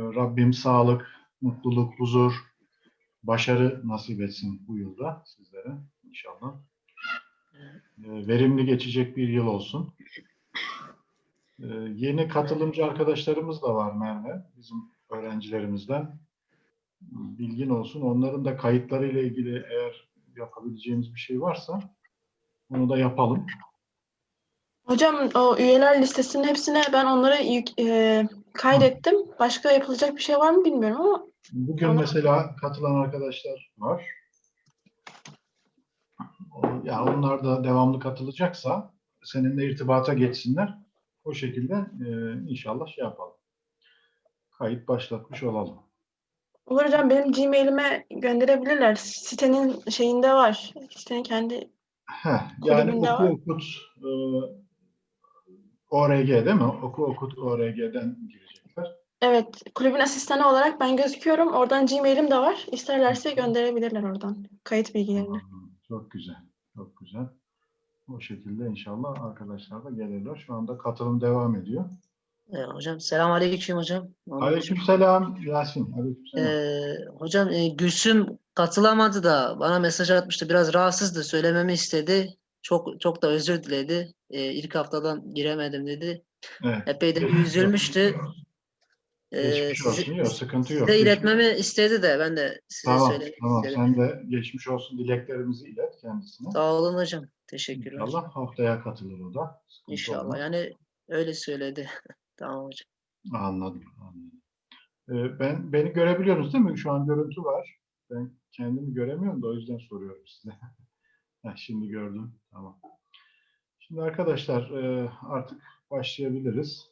Rabbim sağlık, mutluluk, huzur, başarı nasip etsin bu yılda sizlere inşallah. Ee, Verimli geçecek bir yıl olsun. Ee, Yeni katılımcı arkadaşlarımız da var Merve, bizim öğrencilerimizden. Bilgin olsun. Onların da kayıtlarıyla ilgili eğer yapabileceğimiz bir şey varsa onu da yapalım. Hocam o üyeler listesinin hepsine ben onları yük- e, kaydettim. Başka yapılacak bir şey var mı bilmiyorum ama Bugün Tamam. mesela katılan arkadaşlar var. O- Ya onlar da devamlı katılacaksa seninle irtibata geçsinler. O şekilde e, inşallah şey yapalım. Kayıt başlatmış olalım. olur hocam benim Gmail'ime gönderebilirler. Sitenin şeyinde var. Sitenin kendi Heh, yani oku okut e, ORG değil mi? Oku okut ORG'den girecekler. evet kulübün asistanı olarak ben gözüküyorum. Oradan Gmail'im de var. İsterlerse gönderebilirler oradan kayıt bilgilerini. Çok güzel. Çok güzel. O şekilde inşallah arkadaşlar da gelirler. Şu anda katılım devam ediyor. Ee, hocam selamünaleyküm hocam. Aleykümselam Yasin. Aleykümselam. Ee, hocam e, Gülsüm katılamadı da bana mesaj atmıştı. Biraz rahatsızdı. Söylememi istedi. Çok çok da özür diledi. Ee, ilk haftadan giremedim dedi. evet. Epey de üzülmüştü. Ee, Geçmiş olsun. Yok, sıkıntı yok. size iletmemi istedi de ben de size Tamam, söylemek tamam. istedim. Sen de geçmiş olsun dileklerimizi ilet kendisine. Sağ olun hocam. Teşekkürler. İnşallah haftaya katılır o da. Sıkıntı İnşallah. olmaz. Yani öyle söyledi. tamam hocam. Anladım. anladım. Ee, ben beni görebiliyorsunuz değil mi? Şu an görüntü var. Ben kendimi göremiyorum da o yüzden soruyorum size. Heh, şimdi gördüm. Tamam. Şimdi arkadaşlar e, artık başlayabiliriz.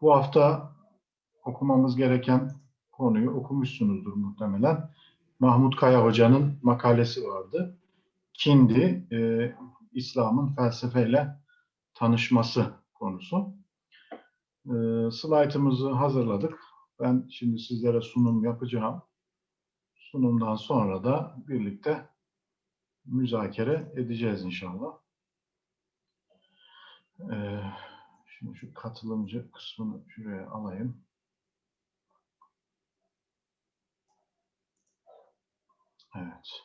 Bu hafta okumamız gereken konuyu okumuşsunuzdur muhtemelen. Mahmut Kaya Hoca'nın makalesi vardı. Kindi, e, İslam'ın felsefeyle tanışması konusu. E, slaytımızı hazırladık. Ben şimdi sizlere sunum yapacağım. Sunumdan sonra da birlikte müzakere edeceğiz inşallah. E, şimdi şu katılımcı kısmını şuraya alayım. Evet.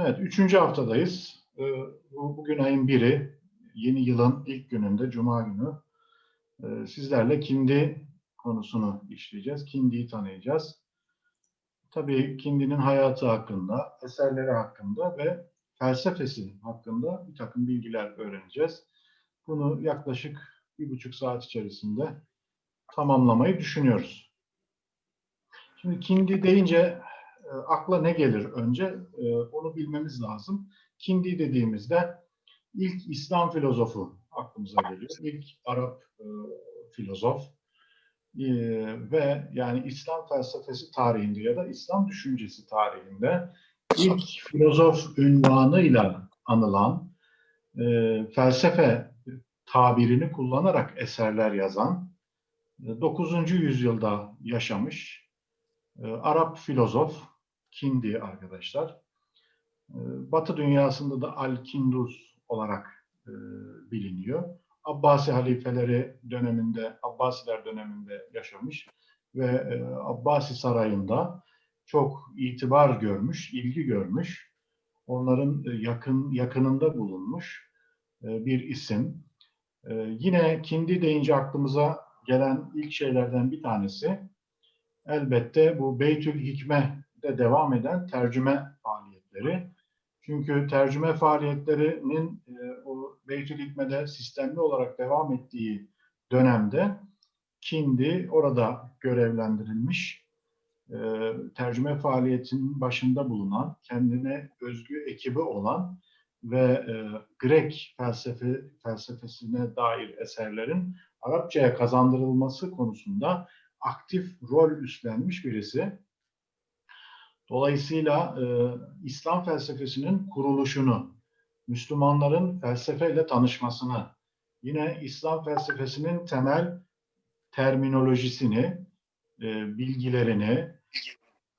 Evet, üçüncü haftadayız. Ee, bu bugün ayın biri, yeni yılın ilk gününde, Cuma günü. Ee, sizlerle kindi konusunu işleyeceğiz. Kindiyi tanıyacağız. Tabii kindinin hayatı hakkında, eserleri hakkında ve felsefesi hakkında bir takım bilgiler öğreneceğiz. Bunu yaklaşık bir buçuk saat içerisinde tamamlamayı düşünüyoruz. Şimdi kindi deyince e, akla ne gelir önce? E, onu bilmemiz lazım. Kindi dediğimizde ilk İslam filozofu aklımıza geliyor. İlk Arap e, filozof E, ve yani İslam felsefesi tarihinde ya da İslam düşüncesi tarihinde ilk filozof ünvanıyla anılan e, felsefe tabirini kullanarak eserler yazan 9. yüzyılda yaşamış e, Arap filozof Kindi arkadaşlar. E, Batı dünyasında da Al-Kinduz olarak e, biliniyor. Abbasi halifeleri döneminde, Abbasiler döneminde yaşamış ve e, Abbasi sarayında çok itibar görmüş, ilgi görmüş. Onların e, yakın yakınında bulunmuş e, bir isim. Yine Kindi deyince aklımıza gelen ilk şeylerden bir tanesi elbette bu Beytül Hikme'de devam eden tercüme faaliyetleri. Çünkü tercüme faaliyetlerinin Beytül Hikme'de sistemli olarak devam ettiği dönemde Kindi orada görevlendirilmiş e, tercüme faaliyetinin başında bulunan, kendine özgü ekibi olan ve e, Grek felsefe felsefesine dair eserlerin Arapçaya kazandırılması konusunda aktif rol üstlenmiş birisi. Dolayısıyla e, İslam felsefesinin kuruluşunu, Müslümanların felsefeyle tanışmasını, yine İslam felsefesinin temel terminolojisini, e, bilgilerini,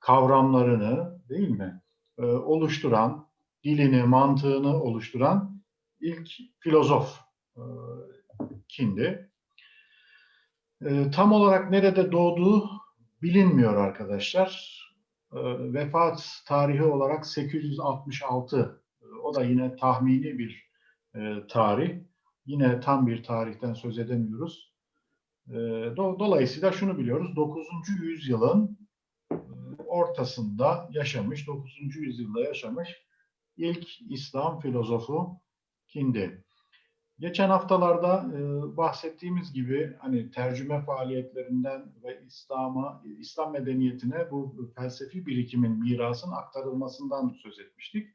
kavramlarını değil mi e, oluşturan, dilini, mantığını oluşturan ilk filozof e, kindi. E, tam olarak nerede doğduğu bilinmiyor arkadaşlar. E, vefat tarihi olarak 866. O da yine tahmini bir e, tarih. Yine tam bir tarihten söz edemiyoruz. E, do- dolayısıyla şunu biliyoruz. 9. yüzyılın e, ortasında yaşamış, 9. yüzyılda yaşamış ilk İslam filozofu kindi. Geçen haftalarda e, bahsettiğimiz gibi hani tercüme faaliyetlerinden ve İslam'a, İslam medeniyetine bu felsefi birikimin, mirasın aktarılmasından söz etmiştik.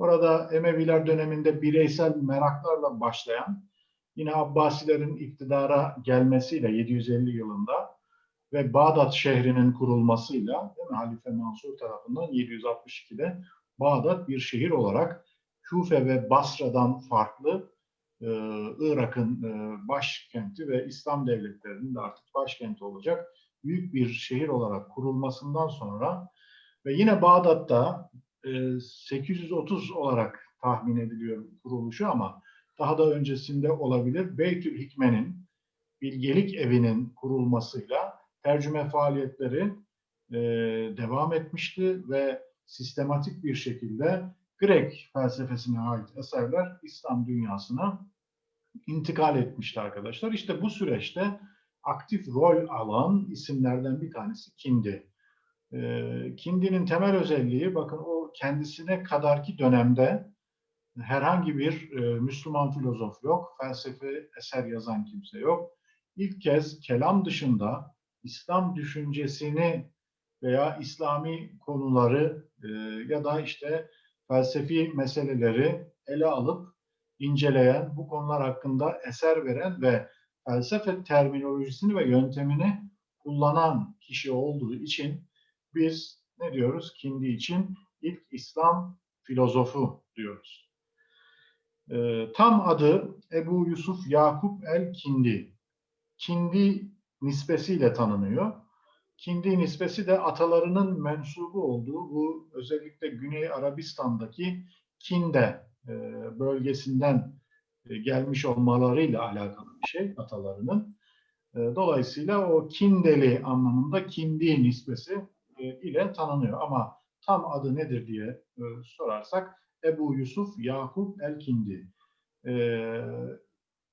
Orada Emeviler döneminde bireysel meraklarla başlayan, yine Abbasilerin iktidara gelmesiyle 750 yılında ve Bağdat şehrinin kurulmasıyla değil mi, Halife Mansur tarafından 762'de Bağdat bir şehir olarak Küfe ve Basra'dan farklı e, Irak'ın e, başkenti ve İslam devletlerinin de artık başkenti olacak büyük bir şehir olarak kurulmasından sonra ve yine Bağdat'ta 830 olarak tahmin ediliyor kuruluşu ama daha da öncesinde olabilir. Beytül Hikme'nin bilgelik evinin kurulmasıyla tercüme faaliyetleri devam etmişti ve sistematik bir şekilde Grek felsefesine ait eserler İslam dünyasına intikal etmişti arkadaşlar. İşte bu süreçte aktif rol alan isimlerden bir tanesi Kindi. Kindi'nin temel özelliği bakın o kendisine kadarki dönemde herhangi bir e, Müslüman filozof yok, felsefe eser yazan kimse yok. İlk kez kelam dışında İslam düşüncesini veya İslami konuları e, ya da işte felsefi meseleleri ele alıp inceleyen, bu konular hakkında eser veren ve felsefe terminolojisini ve yöntemini kullanan kişi olduğu için biz ne diyoruz? Kindi için ilk İslam filozofu diyoruz. Ee, tam adı Ebu Yusuf Yakup el-Kindi. Kindi nispesiyle tanınıyor. Kindi nispesi de atalarının mensubu olduğu bu özellikle Güney Arabistan'daki Kinde e, bölgesinden e, gelmiş olmalarıyla alakalı bir şey atalarının. E, Dolayısıyla o Kindeli anlamında Kindi nispesi e, ile tanınıyor. Ama tam adı nedir diye e, sorarsak Ebu Yusuf Yakup el-Kindi. E,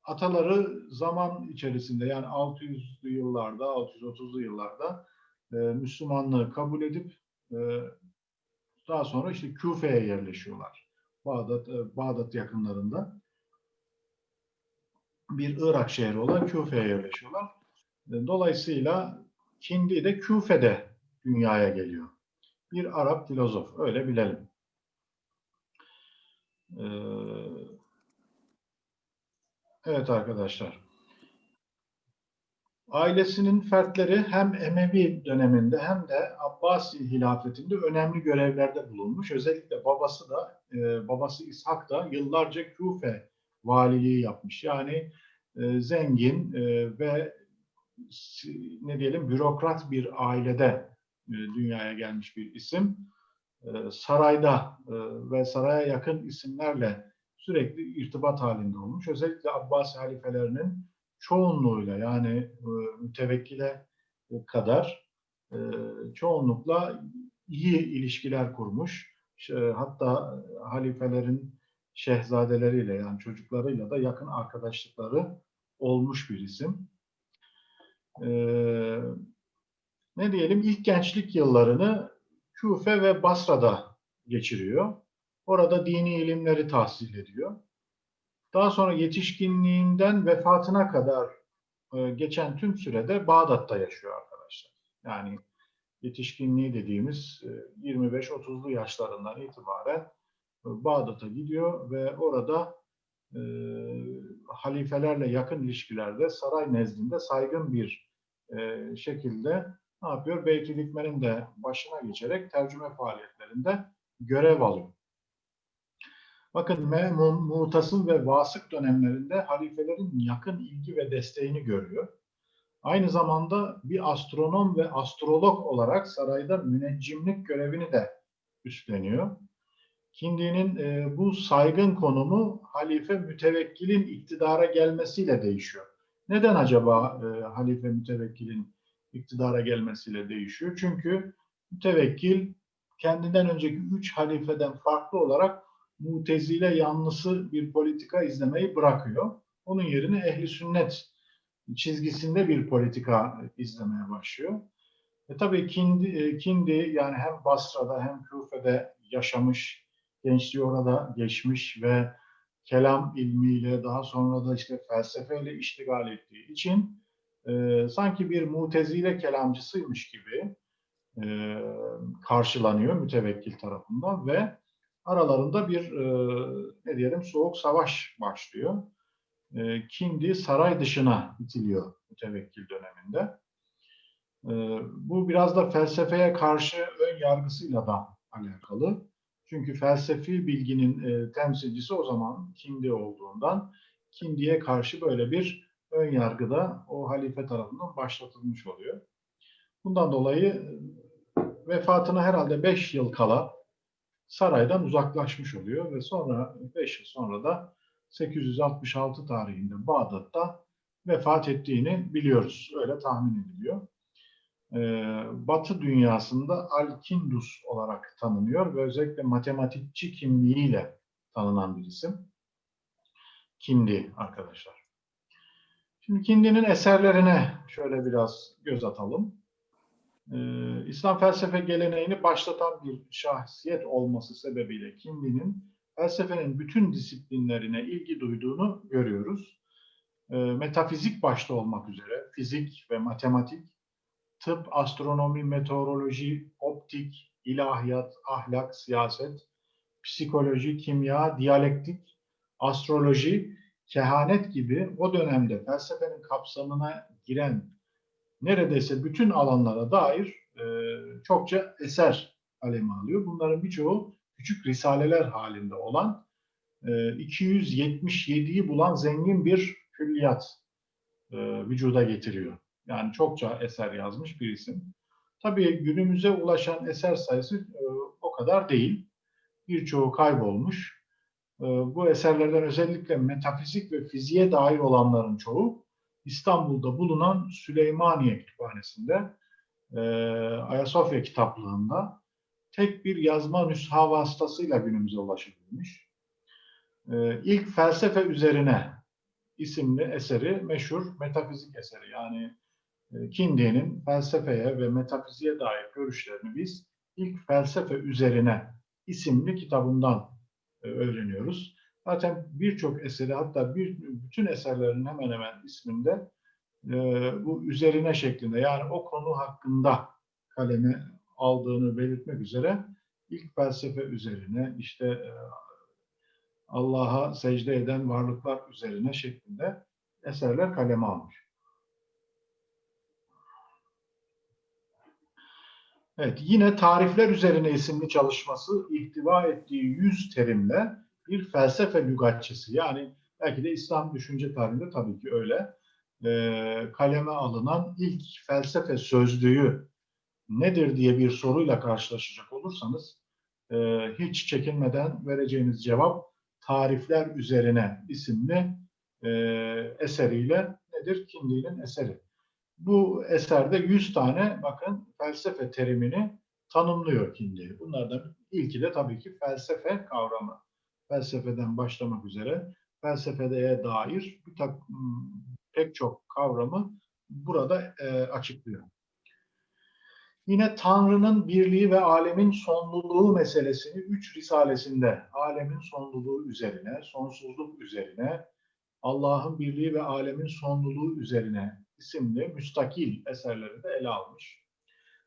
Ataları zaman içerisinde yani 600'lü yıllarda, 630'lu yıllarda e, Müslümanlığı kabul edip e, daha sonra işte Küfe'ye yerleşiyorlar. Bağdat, e, Bağdat yakınlarında bir Irak şehri olan Küfe'ye yerleşiyorlar. E, Dolayısıyla Kindi de Küfe'de dünyaya geliyor. Bir Arap filozof, öyle bilelim. Ee, evet arkadaşlar. Ailesinin fertleri hem Emevi döneminde hem de Abbasi hilafetinde önemli görevlerde bulunmuş. Özellikle babası da, e, babası İshak da yıllarca Küfe valiliği yapmış. Yani e, zengin e, ve ne diyelim bürokrat bir ailede dünyaya gelmiş bir isim. E, sarayda e, ve saraya yakın isimlerle sürekli irtibat halinde olmuş. Özellikle Abbasi halifelerinin çoğunluğuyla yani e, mütevekkile kadar e, çoğunlukla iyi ilişkiler kurmuş. Hatta halifelerin şehzadeleriyle yani çocuklarıyla da yakın arkadaşlıkları olmuş bir isim. Ee, ne diyelim ilk gençlik yıllarını Küfe ve Basra'da geçiriyor. Orada dini ilimleri tahsil ediyor. Daha sonra yetişkinliğinden vefatına kadar e, geçen tüm sürede Bağdat'ta yaşıyor arkadaşlar. Yani yetişkinliği dediğimiz e, 25-30'lu yaşlarından itibaren e, Bağdat'a gidiyor ve orada e, halifelerle yakın ilişkilerde saray nezdinde saygın bir e, şekilde ne yapıyor? Beytül Hikme'nin de başına geçerek tercüme faaliyetlerinde görev alıyor. Bakın Memun, Mutasıl ve Vasık dönemlerinde halifelerin yakın ilgi ve desteğini görüyor. Aynı zamanda bir astronom ve astrolog olarak sarayda müneccimlik görevini de üstleniyor. Kindi'nin e, bu saygın konumu halife mütevekkilin iktidara gelmesiyle değişiyor. Neden acaba e, halife mütevekkilin iktidara gelmesiyle değişiyor? Çünkü mütevekkil kendinden önceki üç halifeden farklı olarak mutezile yanlısı bir politika izlemeyi bırakıyor. Onun yerine ehli sünnet çizgisinde bir politika izlemeye başlıyor. E tabii Kindi, e, Kindi yani hem Basra'da hem Küfe'de yaşamış, gençliği orada geçmiş ve kelam ilmiyle daha sonra da işte felsefeyle iştigal ettiği için e, sanki bir mutezile kelamcısıymış gibi e, karşılanıyor mütevekkil tarafından ve aralarında bir e, ne diyelim soğuk savaş başlıyor. E, Kindi saray dışına itiliyor mütevekkil döneminde. E, bu biraz da felsefeye karşı ön yargısıyla da alakalı. Çünkü felsefi bilginin e, temsilcisi o zaman Kindi olduğundan Kindi'ye karşı böyle bir ön yargı da o halife tarafından başlatılmış oluyor. Bundan dolayı e, vefatına herhalde 5 yıl kala saraydan uzaklaşmış oluyor ve sonra 5 yıl sonra da 866 tarihinde Bağdat'ta vefat ettiğini biliyoruz. Öyle tahmin ediliyor. Ee, Batı dünyasında Al-Kindus olarak tanınıyor ve özellikle matematikçi kimliğiyle tanınan bir isim. Kindi arkadaşlar. Şimdi Kindi'nin eserlerine şöyle biraz göz atalım. Ee, İslam felsefe geleneğini başlatan bir şahsiyet olması sebebiyle Kindi'nin felsefenin bütün disiplinlerine ilgi duyduğunu görüyoruz. Ee, metafizik başta olmak üzere fizik ve matematik, tıp, astronomi, meteoroloji, optik, ilahiyat, ahlak, siyaset, psikoloji, kimya, diyalektik, astroloji, kehanet gibi o dönemde felsefenin kapsamına giren neredeyse bütün alanlara dair e, çokça eser kaleme alıyor. Bunların birçoğu küçük risaleler halinde olan e, 277'yi bulan zengin bir külliyat e, vücuda getiriyor. Yani çokça eser yazmış bir isim. Tabii günümüze ulaşan eser sayısı e, o kadar değil. Birçoğu kaybolmuş. E, bu eserlerden özellikle metafizik ve fiziğe dair olanların çoğu İstanbul'da bulunan Süleymaniye Kütüphanesi'nde e, Ayasofya kitaplığında tek bir yazma nüsha vasıtasıyla günümüze ulaşabilmiş. E, ilk felsefe üzerine isimli eseri meşhur metafizik eseri. Yani e, Kindi'nin felsefeye ve metafiziğe dair görüşlerini biz ilk felsefe üzerine isimli kitabından öğreniyoruz. Zaten birçok eseri hatta bir, bütün eserlerin hemen hemen isminde e, bu üzerine şeklinde yani o konu hakkında kaleme aldığını belirtmek üzere ilk felsefe üzerine işte e, Allah'a secde eden varlıklar üzerine şeklinde eserler kaleme almış. Evet, yine tarifler üzerine isimli çalışması ihtiva ettiği yüz terimle bir felsefe lügatçısı. Yani belki de İslam düşünce tarihinde tabii ki öyle. E, kaleme alınan ilk felsefe sözlüğü nedir diye bir soruyla karşılaşacak olursanız e, hiç çekinmeden vereceğiniz cevap tarifler üzerine isimli e, eseriyle nedir? Kindi'nin eseri. Bu eserde 100 tane bakın felsefe terimini tanımlıyor Kindi. Bunlardan ilki de tabii ki felsefe kavramı. Felsefeden başlamak üzere felsefeye dair bir tak, pek çok kavramı burada e, açıklıyor. Yine Tanrı'nın birliği ve alemin sonluluğu meselesini üç risalesinde alemin sonluluğu üzerine, sonsuzluk üzerine, Allah'ın birliği ve alemin sonluluğu üzerine isimli müstakil eserlerinde ele almış.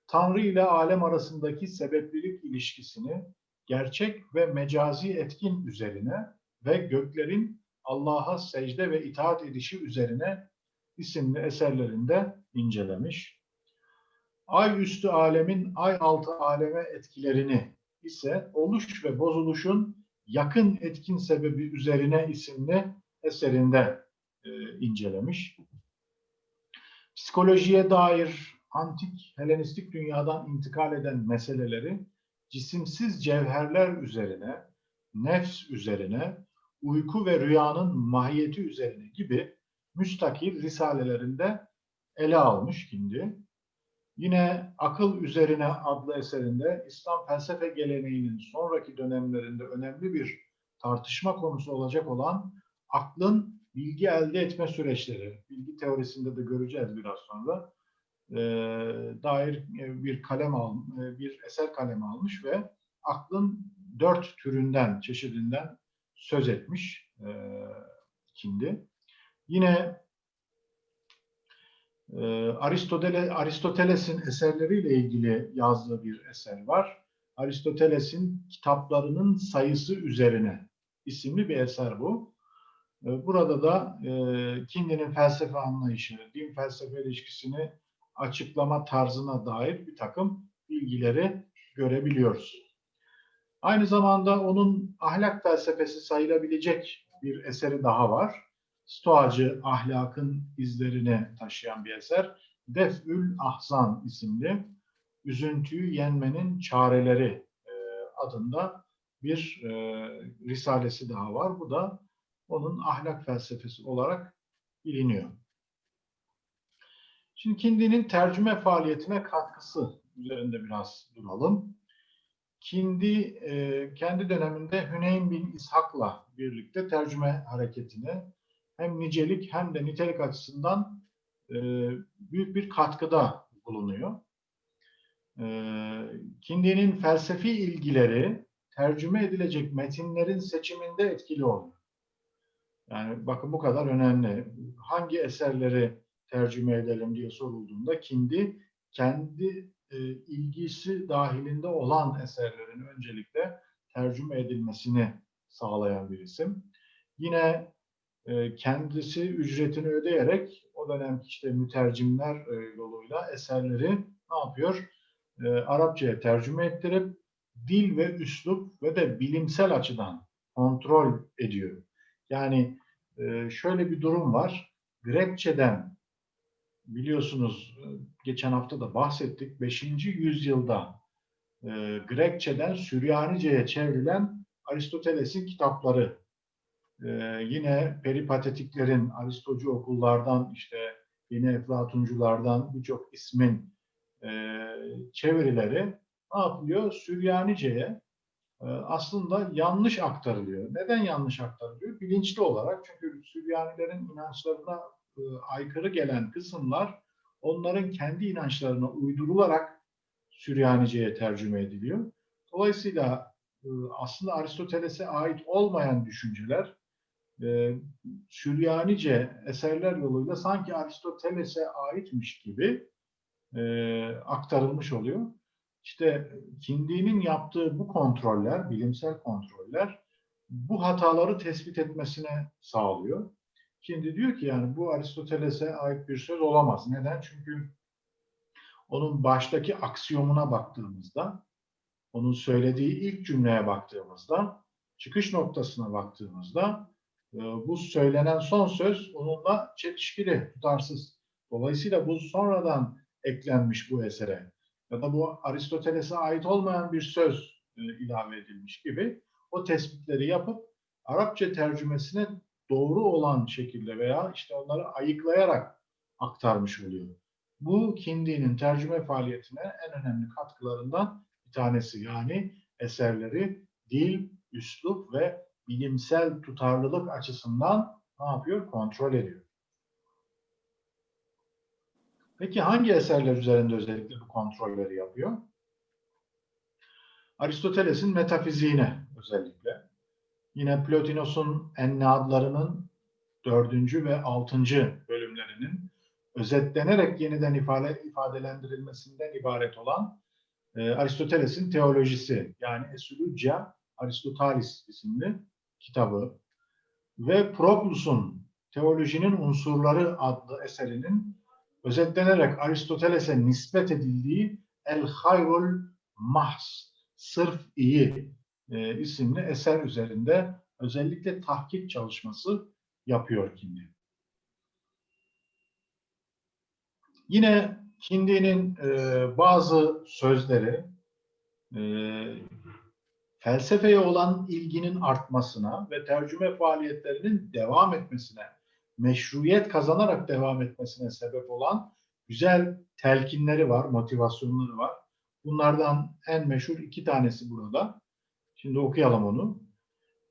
Tanrı ile alem arasındaki sebeplilik ilişkisini gerçek ve mecazi etkin üzerine ve göklerin Allah'a secde ve itaat edişi üzerine isimli eserlerinde incelemiş. Ay üstü alemin ay altı aleme etkilerini ise oluş ve bozuluşun yakın etkin sebebi üzerine isimli eserinde e, incelemiş. Psikolojiye dair antik Helenistik dünyadan intikal eden meseleleri cisimsiz cevherler üzerine nefs üzerine, uyku ve rüyanın mahiyeti üzerine gibi müstakil risalelerinde ele almış Kindi. Yine Akıl Üzerine adlı eserinde İslam felsefe geleneğinin sonraki dönemlerinde önemli bir tartışma konusu olacak olan aklın bilgi elde etme süreçleri, bilgi teorisinde de göreceğiz biraz sonra, e, dair e, bir kalem al, e, bir eser kalemi almış ve aklın dört türünden, çeşidinden söz etmiş e, Kindi. Yine e, Aristotele, Aristoteles'in eserleriyle ilgili yazdığı bir eser var. Aristoteles'in kitaplarının sayısı üzerine isimli bir eser bu. E, Burada da e, Kindi'nin felsefe anlayışı, din felsefe ilişkisini açıklama tarzına dair bir takım bilgileri görebiliyoruz. Aynı zamanda onun ahlak felsefesi sayılabilecek bir eseri daha var. Stoacı ahlakın izlerini taşıyan bir eser. Def'ül Ahzan isimli Üzüntüyü Yenmenin Çareleri e, adında bir e, risalesi daha var. Bu da onun ahlak felsefesi olarak biliniyor. Şimdi Kindi'nin tercüme faaliyetine katkısı üzerinde biraz duralım. Kindi e, kendi döneminde Hüneyn bin İshak'la birlikte tercüme hareketine hem nicelik hem de nitelik açısından e, büyük bir katkıda bulunuyor. E, Kindi'nin felsefi ilgileri tercüme edilecek metinlerin seçiminde etkili oluyor. Yani bakın bu kadar önemli. Hangi eserleri tercüme edelim diye sorulduğunda Kindi kendi e, ilgisi dahilinde olan eserlerin öncelikle tercüme edilmesini sağlayan bir isim. Yine e, kendisi ücretini ödeyerek o dönemki işte mütercimler e, yoluyla eserleri ne yapıyor? E, Arapçaya tercüme ettirip dil ve üslup ve de bilimsel açıdan kontrol ediyor. Yani e, şöyle bir durum var. Grekçeden biliyorsunuz e, geçen hafta da bahsettik. 5. yüzyılda e, Grekçeden Süryanice'ye çevrilen Aristoteles'in kitapları e, yine peripatetiklerin Aristocu okullardan işte yine Eflatunculardan birçok ismin e, çevirileri ne yapılıyor? Süryanice'ye aslında yanlış aktarılıyor. Neden yanlış aktarılıyor? Bilinçli olarak çünkü Süryanilerin inançlarına e, aykırı gelen kısımlar onların kendi inançlarına uydurularak Süryanice'ye tercüme ediliyor. Dolayısıyla e, aslında Aristoteles'e ait olmayan düşünceler e, Süryanice eserler yoluyla sanki Aristoteles'e aitmiş gibi aktarılmış oluyor. İşte Kindi'nin yaptığı bu kontroller, bilimsel kontroller bu hataları tespit etmesine sağlıyor. Şimdi diyor ki yani bu Aristoteles'e ait bir söz olamaz. Neden? Çünkü onun baştaki aksiyomuna baktığımızda, onun söylediği ilk cümleye baktığımızda, çıkış noktasına baktığımızda e, bu söylenen son söz onunla çelişkili, tutarsız. Dolayısıyla bu sonradan eklenmiş bu esere ya da bu Aristoteles'e ait olmayan bir söz e, ilave edilmiş gibi o tespitleri yapıp Arapça tercümesine doğru olan şekilde veya işte onları ayıklayarak aktarmış oluyor. Bu Kindi'nin tercüme faaliyetine en önemli katkılarından bir tanesi. Yani eserleri dil, üslup ve bilimsel tutarlılık açısından ne yapıyor? Kontrol ediyor. Peki hangi eserler üzerinde özellikle bu kontrolleri yapıyor? Aristoteles'in metafiziğine özellikle. Yine Plotinos'un Enneadlarının dördüncü ve altıncı bölümlerinin özetlenerek yeniden ifade, ifadelendirilmesinden ibaret olan e, Aristoteles'in teolojisi yani Esulugia Aristotelis isimli kitabı ve Proclus'un Teolojinin Unsurları adlı eserinin özetlenerek Aristoteles'e nispet edildiği El Hayrul Mahs, sırf iyi e, isimli eser üzerinde özellikle tahkik çalışması yapıyor Kindi. Yine Kindi'nin e, bazı sözleri e, felsefeye olan ilginin artmasına ve tercüme faaliyetlerinin devam etmesine, meşruiyet kazanarak devam etmesine sebep olan güzel telkinleri var, motivasyonları var. Bunlardan en meşhur iki tanesi burada. Şimdi okuyalım onu.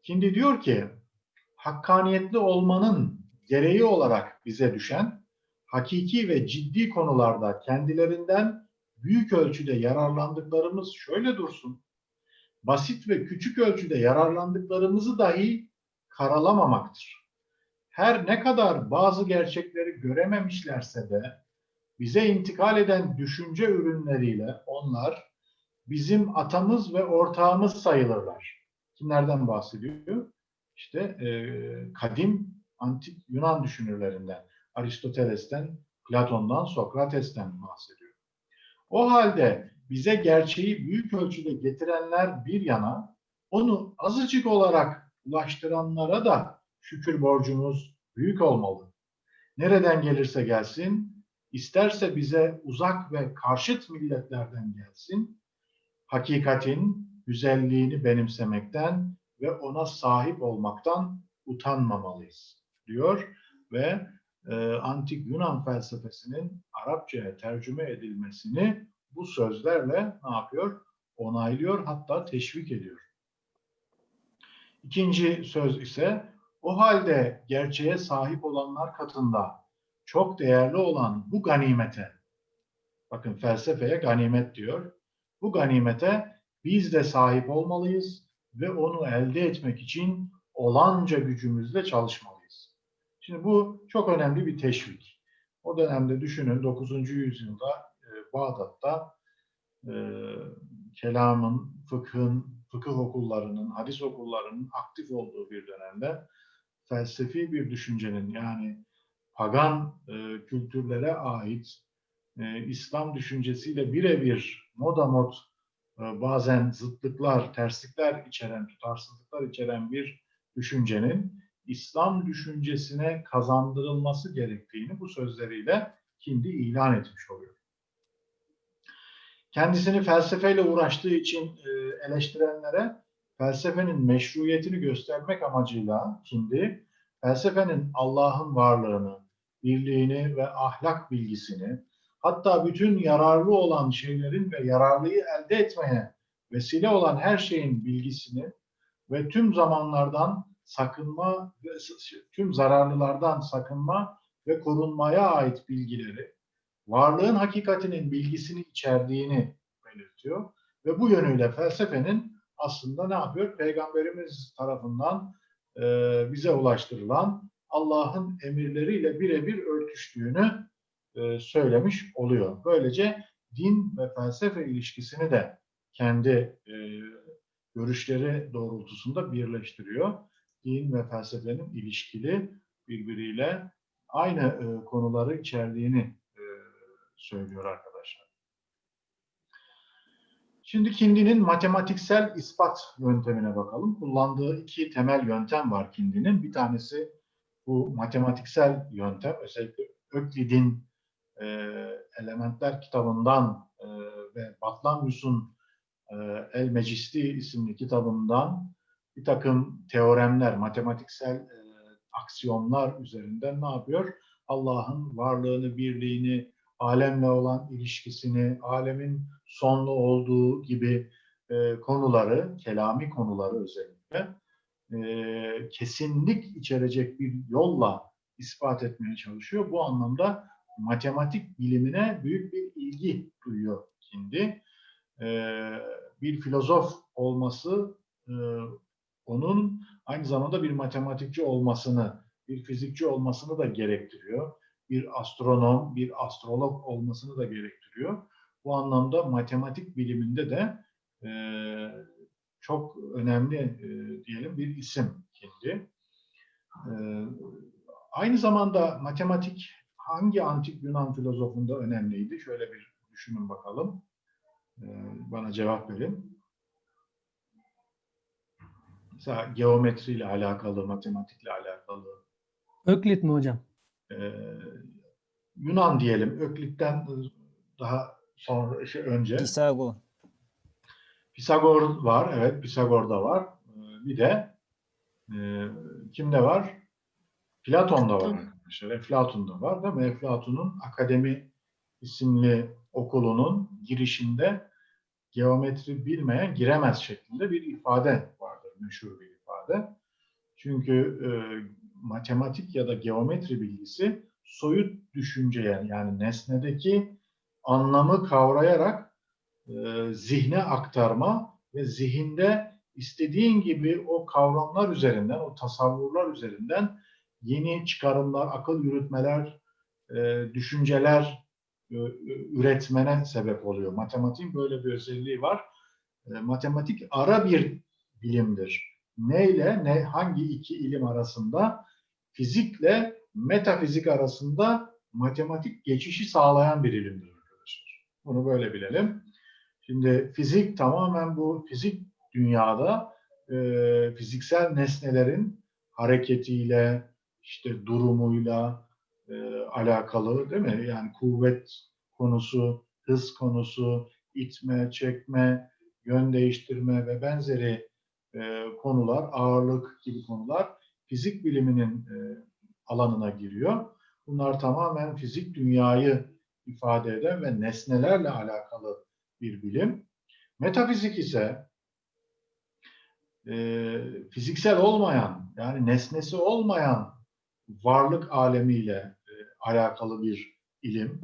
Şimdi diyor ki, hakkaniyetli olmanın gereği olarak bize düşen, hakiki ve ciddi konularda kendilerinden büyük ölçüde yararlandıklarımız şöyle dursun. Basit ve küçük ölçüde yararlandıklarımızı dahi karalamamaktır. Her ne kadar bazı gerçekleri görememişlerse de bize intikal eden düşünce ürünleriyle onlar bizim atamız ve ortağımız sayılırlar. Kimlerden bahsediyor? İşte e, kadim antik Yunan düşünürlerinden, Aristoteles'ten, Platon'dan, Sokrates'ten bahsediyor. O halde bize gerçeği büyük ölçüde getirenler bir yana, onu azıcık olarak ulaştıranlara da şükür borcumuz büyük olmalı. Nereden gelirse gelsin, isterse bize uzak ve karşıt milletlerden gelsin, hakikatin güzelliğini benimsemekten ve ona sahip olmaktan utanmamalıyız diyor ve e, antik Yunan felsefesinin Arapçaya tercüme edilmesini bu sözlerle ne yapıyor? Onaylıyor hatta teşvik ediyor. İkinci söz ise o halde gerçeğe sahip olanlar katında çok değerli olan bu ganimete, bakın felsefeye ganimet diyor, bu ganimete biz de sahip olmalıyız ve onu elde etmek için olanca gücümüzle çalışmalıyız. Şimdi bu çok önemli bir teşvik. O dönemde düşünün 9. yüzyılda e, Bağdat'ta e, kelamın, fıkhın, fıkıh okullarının, hadis okullarının aktif olduğu bir dönemde felsefi bir düşüncenin yani pagan e, kültürlere ait e, İslam düşüncesiyle birebir moda mod e, bazen zıtlıklar, terslikler içeren, tutarsızlıklar içeren bir düşüncenin İslam düşüncesine kazandırılması gerektiğini bu sözleriyle Kindi ilan etmiş oluyor. Kendisini felsefeyle uğraştığı için e, eleştirenlere felsefenin meşruiyetini göstermek amacıyla Kindi, felsefenin Allah'ın varlığını, birliğini ve ahlak bilgisini, hatta bütün yararlı olan şeylerin ve yararlıyı elde etmeye vesile olan her şeyin bilgisini ve tüm zamanlardan sakınma ve tüm zararlılardan sakınma ve korunmaya ait bilgileri, varlığın hakikatinin bilgisini içerdiğini belirtiyor ve bu yönüyle felsefenin aslında ne yapıyor? Peygamberimiz tarafından e, bize ulaştırılan Allah'ın emirleriyle birebir örtüştüğünü e, söylemiş oluyor. Böylece din ve felsefe ilişkisini de kendi e, görüşleri doğrultusunda birleştiriyor. Din ve felsefenin ilişkili birbiriyle aynı e, konuları içerdiğini e, söylüyor arkadaşlar. Şimdi Kindi'nin matematiksel ispat yöntemine bakalım. Kullandığı iki temel yöntem var Kindi'nin. Bir tanesi bu matematiksel yöntem. Özellikle Öklid'in e, Elementler kitabından e, ve Batlamyus'un e, El Mecisti isimli kitabından bir takım teoremler, matematiksel e, aksiyonlar üzerinden ne yapıyor? Allah'ın varlığını, birliğini, alemle olan ilişkisini, alemin sonlu olduğu gibi e, konuları, kelami konuları özellikle e, kesinlik içerecek bir yolla ispat etmeye çalışıyor. Bu anlamda matematik bilimine büyük bir ilgi duyuyor şimdi. E, bir filozof olması e, onun aynı zamanda bir matematikçi olmasını, bir fizikçi olmasını da gerektiriyor. Bir astronom, bir astrolog olmasını da gerektiriyor. Bu anlamda matematik biliminde de e, çok önemli e, diyelim bir isim Kindi. E, aynı zamanda matematik hangi antik Yunan filozofunda önemliydi? Şöyle bir düşünün bakalım. E, bana cevap verin. Mesela geometriyle alakalı, matematikle alakalı. Öklit mi hocam? E, Yunan diyelim. Öklit'ten daha sonra şey önce. Pisagor. Pisagor var, evet Pisagor da var. Ee, Bir de e, kimde var? Platon'da var arkadaşlar. Eflatun'da var değil mi? Eflatun'un Akademi isimli okulunun girişinde geometri bilmeyen giremez şeklinde bir ifade vardır. Meşhur bir ifade. Çünkü e, matematik ya da geometri bilgisi soyut düşünceye yani nesnedeki anlamı kavrayarak e, zihne aktarma ve zihinde istediğin gibi o kavramlar üzerinden, o tasavvurlar üzerinden yeni çıkarımlar, akıl yürütmeler, e, düşünceler e, üretmene sebep oluyor. Matematiğin böyle bir özelliği var. E, matematik ara bir bilimdir. Neyle, ne, hangi iki ilim arasında? Fizikle metafizik arasında matematik geçişi sağlayan bir ilimdir arkadaşlar. Bunu böyle bilelim. Şimdi fizik tamamen bu fizik dünyada e, fiziksel nesnelerin hareketiyle, işte durumuyla e, alakalı değil mi? Yani kuvvet konusu, hız konusu, itme, çekme, yön değiştirme ve benzeri e, konular, ağırlık gibi konular fizik biliminin e, alanına giriyor. Bunlar tamamen fizik dünyayı ifade eden ve nesnelerle alakalı bir bilim. Metafizik ise e, fiziksel olmayan, yani nesnesi olmayan varlık alemiyle e, alakalı bir ilim.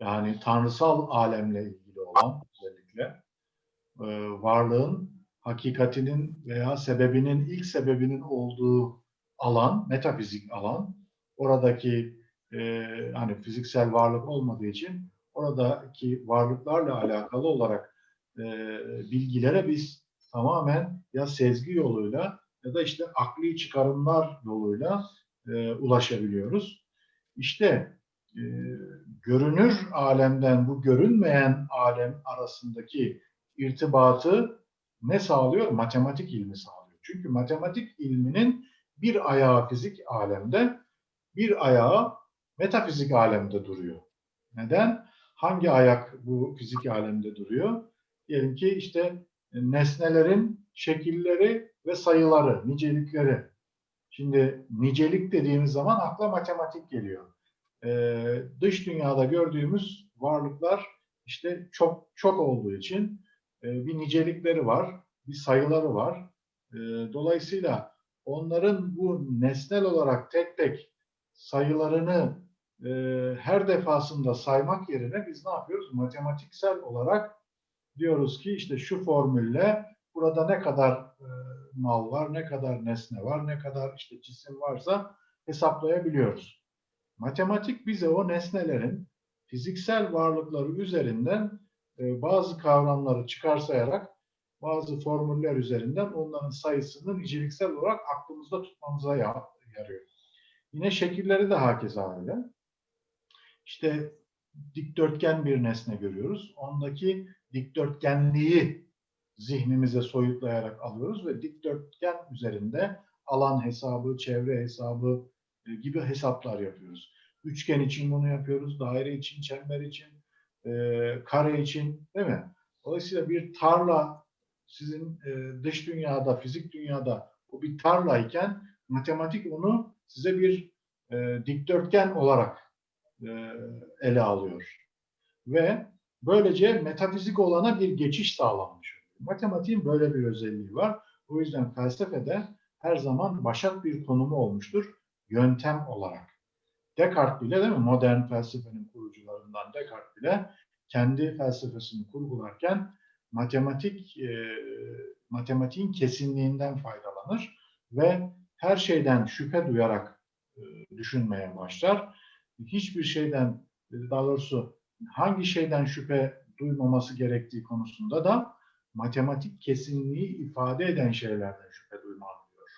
Yani tanrısal alemle ilgili olan özellikle e, varlığın hakikatinin veya sebebinin ilk sebebinin olduğu alan, metafizik alan. Oradaki e, hani fiziksel varlık olmadığı için oradaki varlıklarla alakalı olarak e, bilgilere biz tamamen ya sezgi yoluyla ya da işte akli çıkarımlar yoluyla e, ulaşabiliyoruz. İşte e, görünür alemden bu görünmeyen alem arasındaki irtibatı ne sağlıyor? Matematik ilmi sağlıyor. Çünkü matematik ilminin bir ayağı fizik alemde, bir ayağı metafizik alemde duruyor. Neden? Hangi ayak bu fizik alemde duruyor? Diyelim ki işte nesnelerin şekilleri ve sayıları, nicelikleri. Şimdi nicelik dediğimiz zaman akla matematik geliyor. Ee, dış dünyada gördüğümüz varlıklar işte çok çok olduğu için e, bir nicelikleri var, bir sayıları var. E, dolayısıyla onların bu nesnel olarak tek tek sayılarını e, her defasında saymak yerine biz ne yapıyoruz? Matematiksel olarak diyoruz ki işte şu formülle burada ne kadar e, mal var, ne kadar nesne var, ne kadar işte cisim varsa hesaplayabiliyoruz. Matematik bize o nesnelerin fiziksel varlıkları üzerinden e, bazı kavramları çıkarsayarak bazı formüller üzerinden onların sayısını niceliksel olarak aklımızda tutmamıza ya- yarıyor. Yine şekilleri de hakeza öyle. İşte dikdörtgen bir nesne görüyoruz. Ondaki dikdörtgenliği zihnimize soyutlayarak alıyoruz ve dikdörtgen üzerinde alan hesabı, çevre hesabı e, gibi hesaplar yapıyoruz. Üçgen için bunu yapıyoruz, daire için, çember için, e, kare için değil mi? Dolayısıyla bir tarla sizin e, dış dünyada, fizik dünyada bu bir tarlayken matematik onu size bir e, dikdörtgen olarak e, ele alıyor. Ve böylece metafizik olana bir geçiş sağlanmış. Matematiğin böyle bir özelliği var. O yüzden felsefede her zaman başat bir konumu olmuştur yöntem olarak. Descartes bile değil mi? Modern felsefenin kurucularından Descartes bile kendi felsefesini kurgularken matematik e, matematiğin kesinliğinden faydalanır ve her şeyden şüphe duyarak e, düşünmeye başlar. Hiçbir şeyden daha doğrusu hangi şeyden şüphe duymaması gerektiği konusunda da matematik kesinliği ifade eden şeylerden şüphe duymam diyor.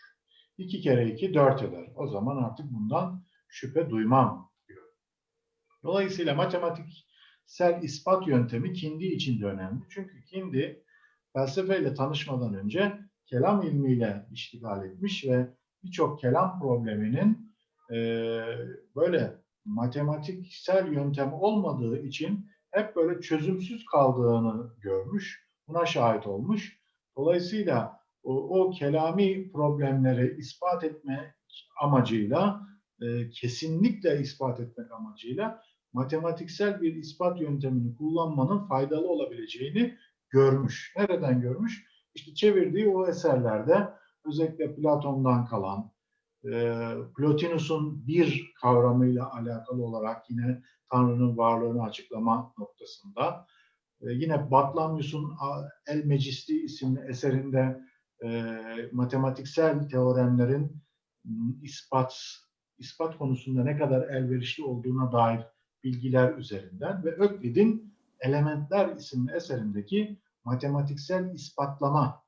İki kere iki dört eder. O zaman artık bundan şüphe duymam diyor. Dolayısıyla matematiksel ispat yöntemi Kindi için de önemli. Çünkü Kindi felsefeyle tanışmadan önce kelam ilmiyle iştigal etmiş ve birçok kelam probleminin eee, böyle matematiksel yöntem olmadığı için hep böyle çözümsüz kaldığını görmüş, buna şahit olmuş Dolayısıyla o, o kelami problemleri ispat etme amacıyla, e, kesinlikle ispat etmek amacıyla matematiksel bir ispat yöntemini kullanmanın faydalı olabileceğini görmüş. Nereden görmüş? İşte çevirdiği o eserlerde özellikle Platon'dan kalan, e, Plotinus'un bir kavramıyla alakalı olarak yine Tanrı'nın varlığını açıklama noktasında, e, yine Batlamyus'un El Mecisti isimli eserinde e, matematiksel teoremlerin m, ispat ispat konusunda ne kadar elverişli olduğuna dair bilgiler üzerinden ve Öklid'in Elementler isimli eserindeki matematiksel ispatlama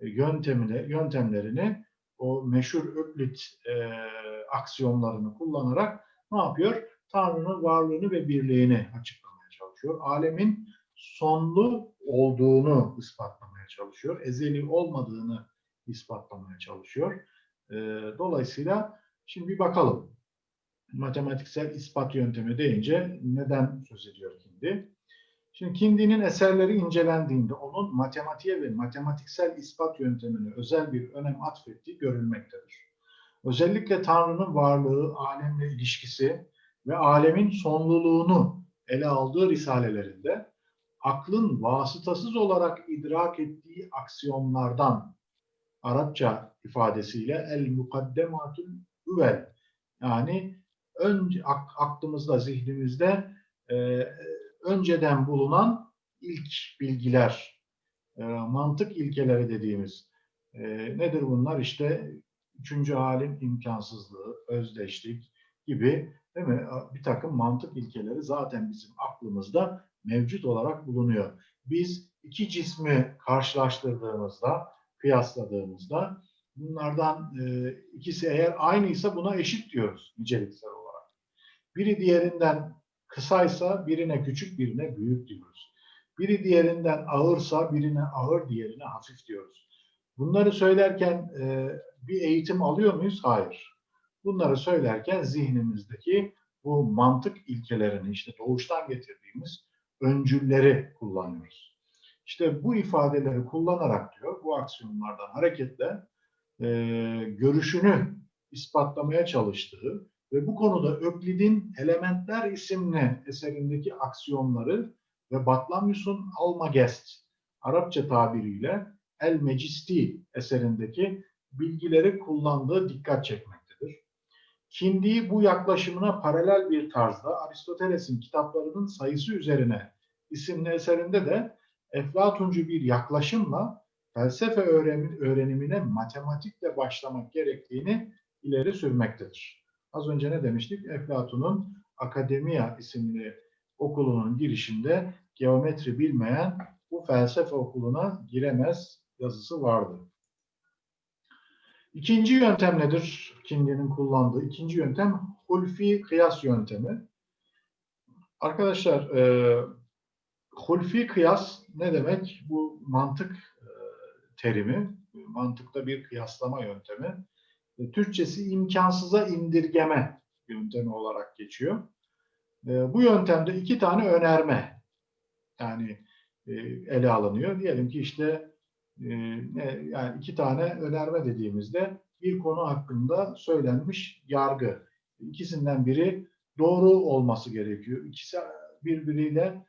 e, yöntemine, yöntemlerini o meşhur Öklit e, aksiyonlarını kullanarak ne yapıyor? Tanrı'nın varlığını ve birliğini açıklamaya çalışıyor. Alemin sonlu olduğunu ispatlamaya çalışıyor. Ezeli olmadığını ispatlamaya çalışıyor. E, dolayısıyla şimdi bir bakalım. Matematiksel ispat yöntemi deyince neden söz ediyor Kindi? Şimdi Kindi'nin eserleri incelendiğinde onun matematiğe ve matematiksel ispat yöntemine özel bir önem atfettiği görülmektedir. Özellikle Tanrı'nın varlığı, alemle ilişkisi ve alemin sonluluğunu ele aldığı risalelerinde aklın vasıtasız olarak idrak ettiği aksiyonlardan Arapça ifadesiyle el mukaddematul üvel yani önce ak- aklımızda, zihnimizde e, önceden bulunan ilk bilgiler, e, mantık ilkeleri dediğimiz e, nedir bunlar? İşte üçüncü halin imkansızlığı, özdeşlik gibi değil mi? Bir takım mantık ilkeleri zaten bizim aklımızda mevcut olarak bulunuyor. Biz iki cismi karşılaştırdığımızda, kıyasladığımızda bunlardan e, ikisi eğer aynıysa buna eşit diyoruz niceliksel olarak. Biri diğerinden kısaysa birine küçük birine büyük diyoruz. Biri diğerinden ağırsa birine ağır diğerine hafif diyoruz. Bunları söylerken e, bir eğitim alıyor muyuz? Hayır. Bunları söylerken zihnimizdeki bu mantık ilkelerini işte doğuştan getirdiğimiz öncülleri kullanıyoruz. İşte bu ifadeleri kullanarak diyor bu aksiyonlardan hareketle e, görüşünü ispatlamaya çalıştığı ve bu konuda Öklid'in Elementler isimli eserindeki aksiyonları ve Batlamyus'un Almagest Arapça tabiriyle El Mecisti eserindeki bilgileri kullandığı dikkat çekmektedir. Kindi bu yaklaşımına paralel bir tarzda Aristoteles'in kitaplarının sayısı üzerine isimli eserinde de Eflatuncu bir yaklaşımla felsefe öğrenim- öğrenimine matematikle başlamak gerektiğini ileri sürmektedir. Az önce ne demiştik? Eflatun'un Akademia isimli okulunun girişinde geometri bilmeyen bu felsefe okuluna giremez yazısı vardı. İkinci yöntem nedir? Kindi'nin kullandığı ikinci yöntem hulfi kıyas yöntemi. Arkadaşlar e, hulfi kıyas ne demek? Bu mantık e, terimi, mantıkta bir kıyaslama yöntemi. E, Türkçesi imkansıza indirgeme yöntemi olarak geçiyor. E, bu yöntemde iki tane önerme yani e, ele alınıyor. Diyelim ki işte yani iki tane önerme dediğimizde bir konu hakkında söylenmiş yargı. İkisinden biri doğru olması gerekiyor. İkisi birbiriyle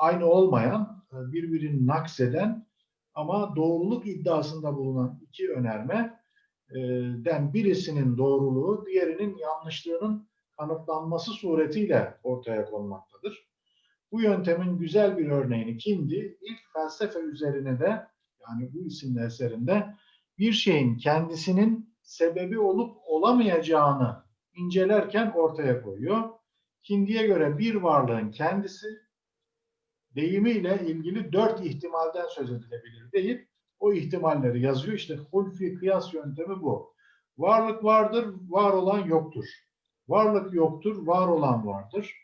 aynı olmayan, birbirini nakseden ama doğruluk iddiasında bulunan iki önerme den birisinin doğruluğu, diğerinin yanlışlığının kanıtlanması suretiyle ortaya konmaktadır. Bu yöntemin güzel bir örneğini kimdi? İlk felsefe üzerine de yani bu isimli eserinde bir şeyin kendisinin sebebi olup olamayacağını incelerken ortaya koyuyor. Kindi'ye göre bir varlığın kendisi deyimiyle ilgili dört ihtimalden söz edilebilir deyip o ihtimalleri yazıyor. İşte hulfi kıyas yöntemi bu. Varlık vardır, var olan yoktur. Varlık yoktur, var olan vardır.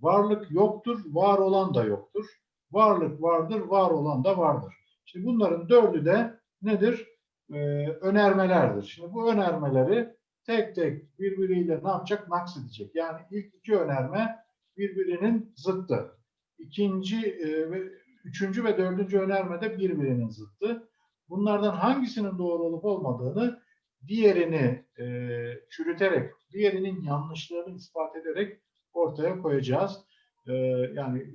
Varlık yoktur, var olan da yoktur. Varlık vardır, var olan da vardır. Şimdi bunların dördü de nedir? Ee, önermelerdir. Şimdi bu önermeleri tek tek birbiriyle ne yapacak? Naks edecek. Yani ilk iki önerme birbirinin zıttı. İkinci e, ve üçüncü ve dördüncü önerme de birbirinin zıttı. Bunlardan hangisinin doğru olup olmadığını diğerini e, çürüterek, diğerinin yanlışlarını ispat ederek ortaya koyacağız. E, yani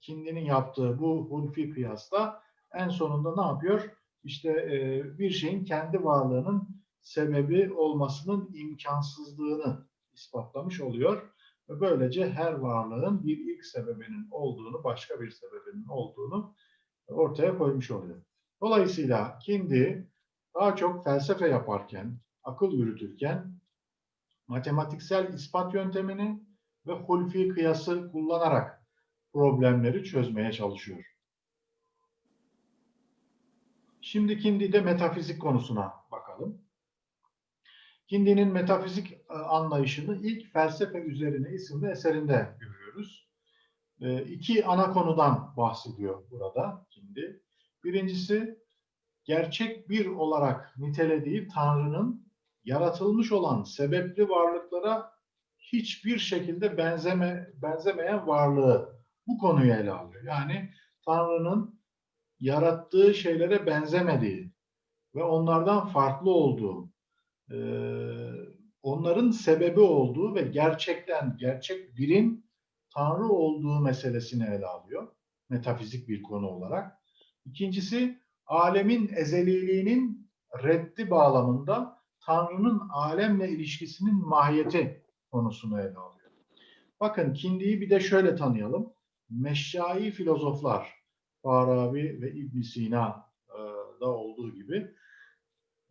Kindi'nin yaptığı bu hulfi kıyasla en sonunda ne yapıyor? İşte e, bir şeyin kendi varlığının sebebi olmasının imkansızlığını ispatlamış oluyor. Ve böylece her varlığın bir ilk sebebinin olduğunu, başka bir sebebinin olduğunu ortaya koymuş oluyor. Dolayısıyla Kindi daha çok felsefe yaparken, akıl yürütürken matematiksel ispat yöntemini ve hulfi kıyası kullanarak problemleri çözmeye çalışıyor. Şimdi Kindi'de metafizik konusuna bakalım. Kindi'nin metafizik e, anlayışını ilk Felsefe Üzerine isimli eserinde görüyoruz. E, iki ana konudan bahsediyor burada Kindi. Birincisi, gerçek bir olarak nitelediği Tanrı'nın yaratılmış olan sebepli varlıklara hiçbir şekilde benzeme, benzemeyen varlığı bu konuyu ele alıyor. Yani Tanrı'nın yarattığı şeylere benzemediği ve onlardan farklı olduğu, e, onların sebebi olduğu ve gerçekten gerçek birin Tanrı olduğu meselesini ele alıyor. Metafizik bir konu olarak. İkincisi, alemin ezeliliğinin reddi bağlamında Tanrı'nın alemle ilişkisinin mahiyeti konusunu ele alıyor. Bakın Kindi'yi bir de şöyle tanıyalım. Meşşai filozoflar, Farabi ve İbn Sina e, da olduğu gibi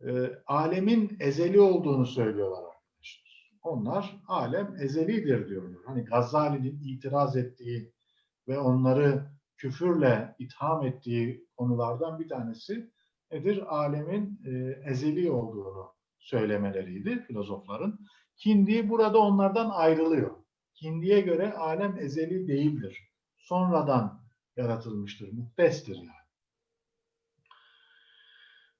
e, alemin ezeli olduğunu söylüyorlar arkadaşlar. Onlar alem ezelidir diyorlar. Hani Gazali'nin itiraz ettiği ve onları küfürle itham ettiği konulardan bir tanesi nedir? Alemin e, ezeli olduğunu söylemeleriydi filozofların. Kindi burada onlardan ayrılıyor. Kindi'ye göre alem ezeli değildir. Sonradan yaratılmıştır. Muhtestir yani.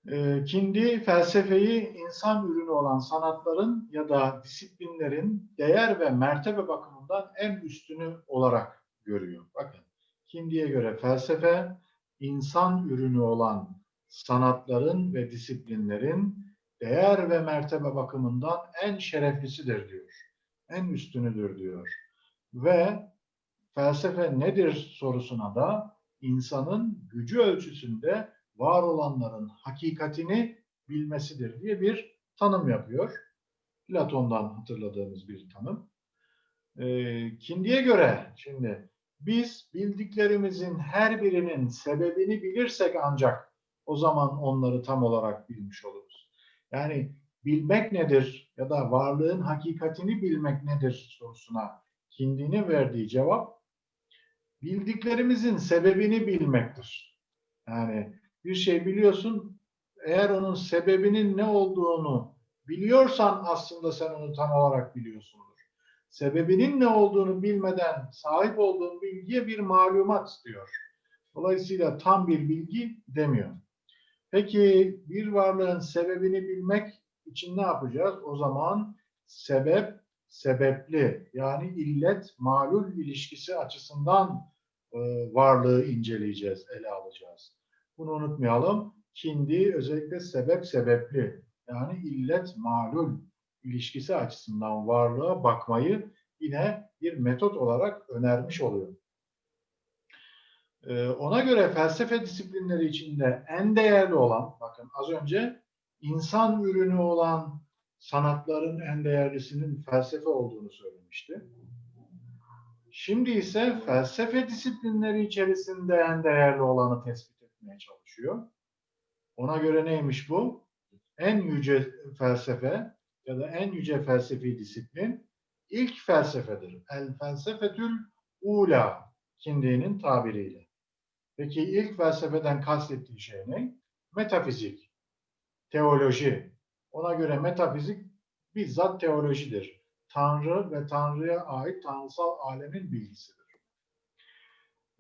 E, Kindi felsefeyi insan ürünü olan sanatların ya da disiplinlerin değer ve mertebe bakımından en üstünü olarak görüyor. Bakın Kindi'ye göre felsefe insan ürünü olan sanatların ve disiplinlerin değer ve mertebe bakımından en şereflisidir diyor. En üstünüdür diyor. Ve felsefe nedir sorusuna da insanın gücü ölçüsünde var olanların hakikatini bilmesidir diye bir tanım yapıyor. Platon'dan hatırladığımız bir tanım. E, Kindi'ye göre şimdi biz bildiklerimizin her birinin sebebini bilirsek ancak o zaman onları tam olarak bilmiş oluruz. Yani bilmek nedir ya da varlığın hakikatini bilmek nedir sorusuna Kindi'nin verdiği cevap bildiklerimizin sebebini bilmektir. Yani bir şey biliyorsun, eğer onun sebebinin ne olduğunu biliyorsan aslında sen onu tam olarak biliyorsundur. Sebebinin ne olduğunu bilmeden sahip olduğun bilgiye bir malumat diyor. Dolayısıyla tam bir bilgi demiyor. Peki bir varlığın sebebini bilmek için ne yapacağız? O zaman sebep, sebepli yani illet, malul ilişkisi açısından e, varlığı inceleyeceğiz, ele alacağız. Bunu unutmayalım. Kindi özellikle sebep sebepli yani illet malul ilişkisi açısından varlığa bakmayı yine bir metot olarak önermiş oluyor. Ee, ona göre felsefe disiplinleri içinde en değerli olan, bakın az önce insan ürünü olan sanatların en değerlisinin felsefe olduğunu söylemişti. Şimdi ise felsefe disiplinleri içerisinde en değerli olanı tespit etmeye çalışıyor. Ona göre neymiş bu? En yüce felsefe ya da en yüce felsefi disiplin ilk felsefedir. El felsefetül ula Kindi'nin tabiriyle. Peki ilk felsefeden kastettiği şey ne? Metafizik, teoloji. Ona göre metafizik bizzat teolojidir. Tanrı ve Tanrı'ya ait tanrısal alemin bilgisidir.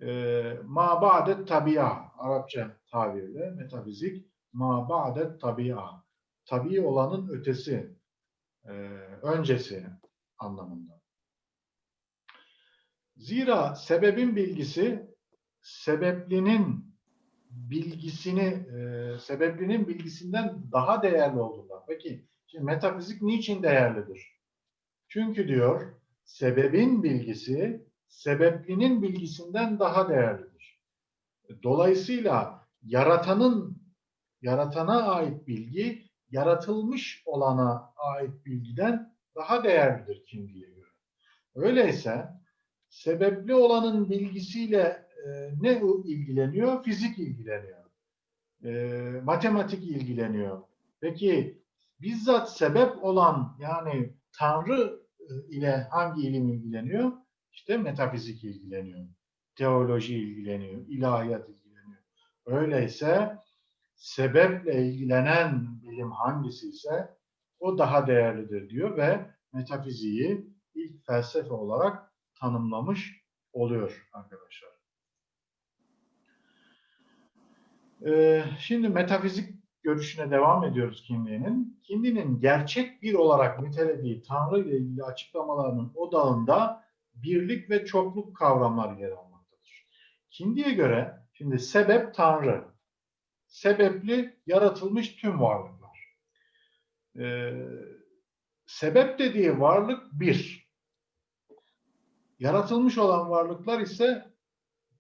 E, ma ba'det tabi'a, Arapça tabirle metafizik, ma ba'det tabi'a, tabi olanın ötesi, e, öncesi anlamında. Zira sebebin bilgisi sebeplinin bilgisini, e, sebeplinin bilgisinden daha değerli olduğundan. Peki, şimdi metafizik niçin değerlidir? Çünkü diyor, sebebin bilgisi, sebeplinin bilgisinden daha değerlidir. Dolayısıyla yaratanın, yaratana ait bilgi, yaratılmış olana ait bilgiden daha değerlidir kimliğe göre. Öyleyse sebepli olanın bilgisiyle e, ne ilgileniyor? Fizik ilgileniyor. E, matematik ilgileniyor. Peki bizzat sebep olan yani Tanrı e, ile hangi ilim ilgileniyor? İşte metafizik ilgileniyor. Teoloji ilgileniyor. ilahiyat ilgileniyor. Öyleyse sebeple ilgilenen bilim hangisi ise o daha değerlidir diyor ve metafiziği ilk felsefe olarak tanımlamış oluyor arkadaşlar. Ee, şimdi metafizik görüşüne devam ediyoruz Kindi'nin. Kindi'nin gerçek bir olarak nitelediği Tanrı ile ilgili açıklamalarının odağında birlik ve çokluk kavramları yer almaktadır. Kindi'ye göre şimdi sebep Tanrı, sebepli yaratılmış tüm varlıklar. Ee, sebep dediği varlık bir. Yaratılmış olan varlıklar ise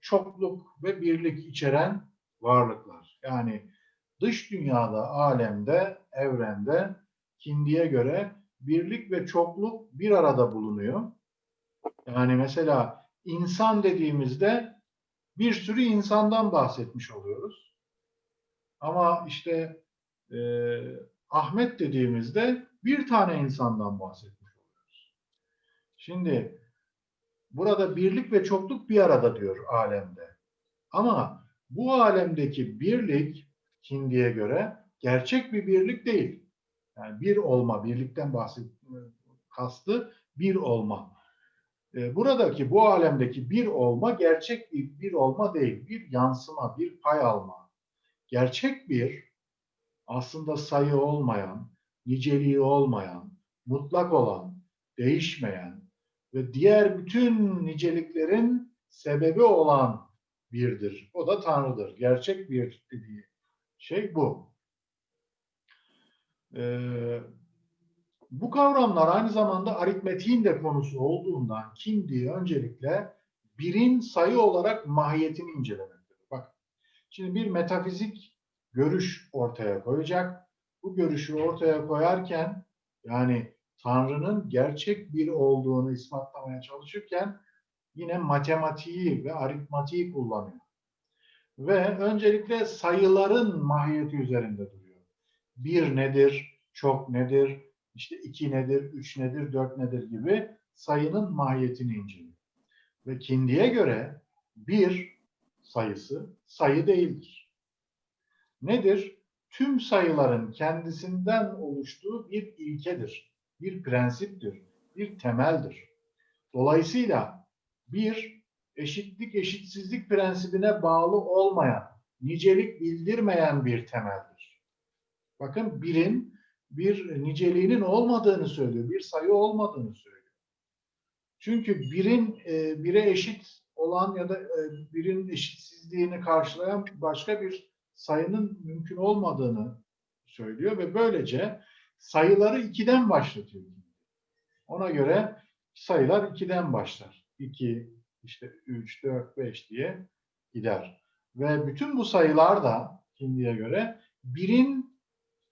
çokluk ve birlik içeren varlıklar. Yani dış dünyada, alemde, evrende Kindi'ye göre birlik ve çokluk bir arada bulunuyor. Yani mesela insan dediğimizde bir sürü insandan bahsetmiş oluyoruz. Ama işte e, Ahmet dediğimizde bir tane insandan bahsetmiş oluyoruz. Şimdi burada birlik ve çokluk bir arada diyor alemde. Ama bu alemdeki birlik Hindi'ye göre gerçek bir birlik değil. Yani bir olma, birlikten bahset kastı bir olma. E, Buradaki bu alemdeki bir olma gerçek bir, bir olma değil. Bir yansıma, bir pay alma. Gerçek bir aslında sayı olmayan, niceliği olmayan, mutlak olan, değişmeyen ve diğer bütün niceliklerin sebebi olan birdir. O da Tanrı'dır. Gerçek bir dediği şey bu. Ee, bu kavramlar aynı zamanda aritmetiğin de konusu olduğundan Kindi öncelikle birin sayı olarak mahiyetini incelemektedir. Şimdi bir metafizik görüş ortaya koyacak. Bu görüşü ortaya koyarken yani Tanrı'nın gerçek bir olduğunu ispatlamaya çalışırken yine matematiği ve aritmatiği kullanıyor. Ve öncelikle sayıların mahiyeti üzerinde duruyor. Bir nedir, çok nedir, işte iki nedir, üç nedir, dört nedir gibi sayının mahiyetini inceliyor. Ve Kindi'ye göre bir sayısı sayı değildir. Nedir? Tüm sayıların kendisinden oluştuğu bir ilkedir, bir prensiptir, bir temeldir. Dolayısıyla bir eşitlik eşitsizlik prensibine bağlı olmayan, nicelik bildirmeyen bir temeldir. Bakın birin bir niceliğinin olmadığını söylüyor, bir sayı olmadığını söylüyor. Çünkü birin e, bire eşit olan ya da e, birin eşitsizliğini karşılayan başka bir sayının mümkün olmadığını söylüyor ve böylece sayıları ikiden başlatıyor. Ona göre sayılar ikiden başlar. 2, işte 3, 4, 5 diye gider. Ve bütün bu sayılar da Hindi'ye göre birin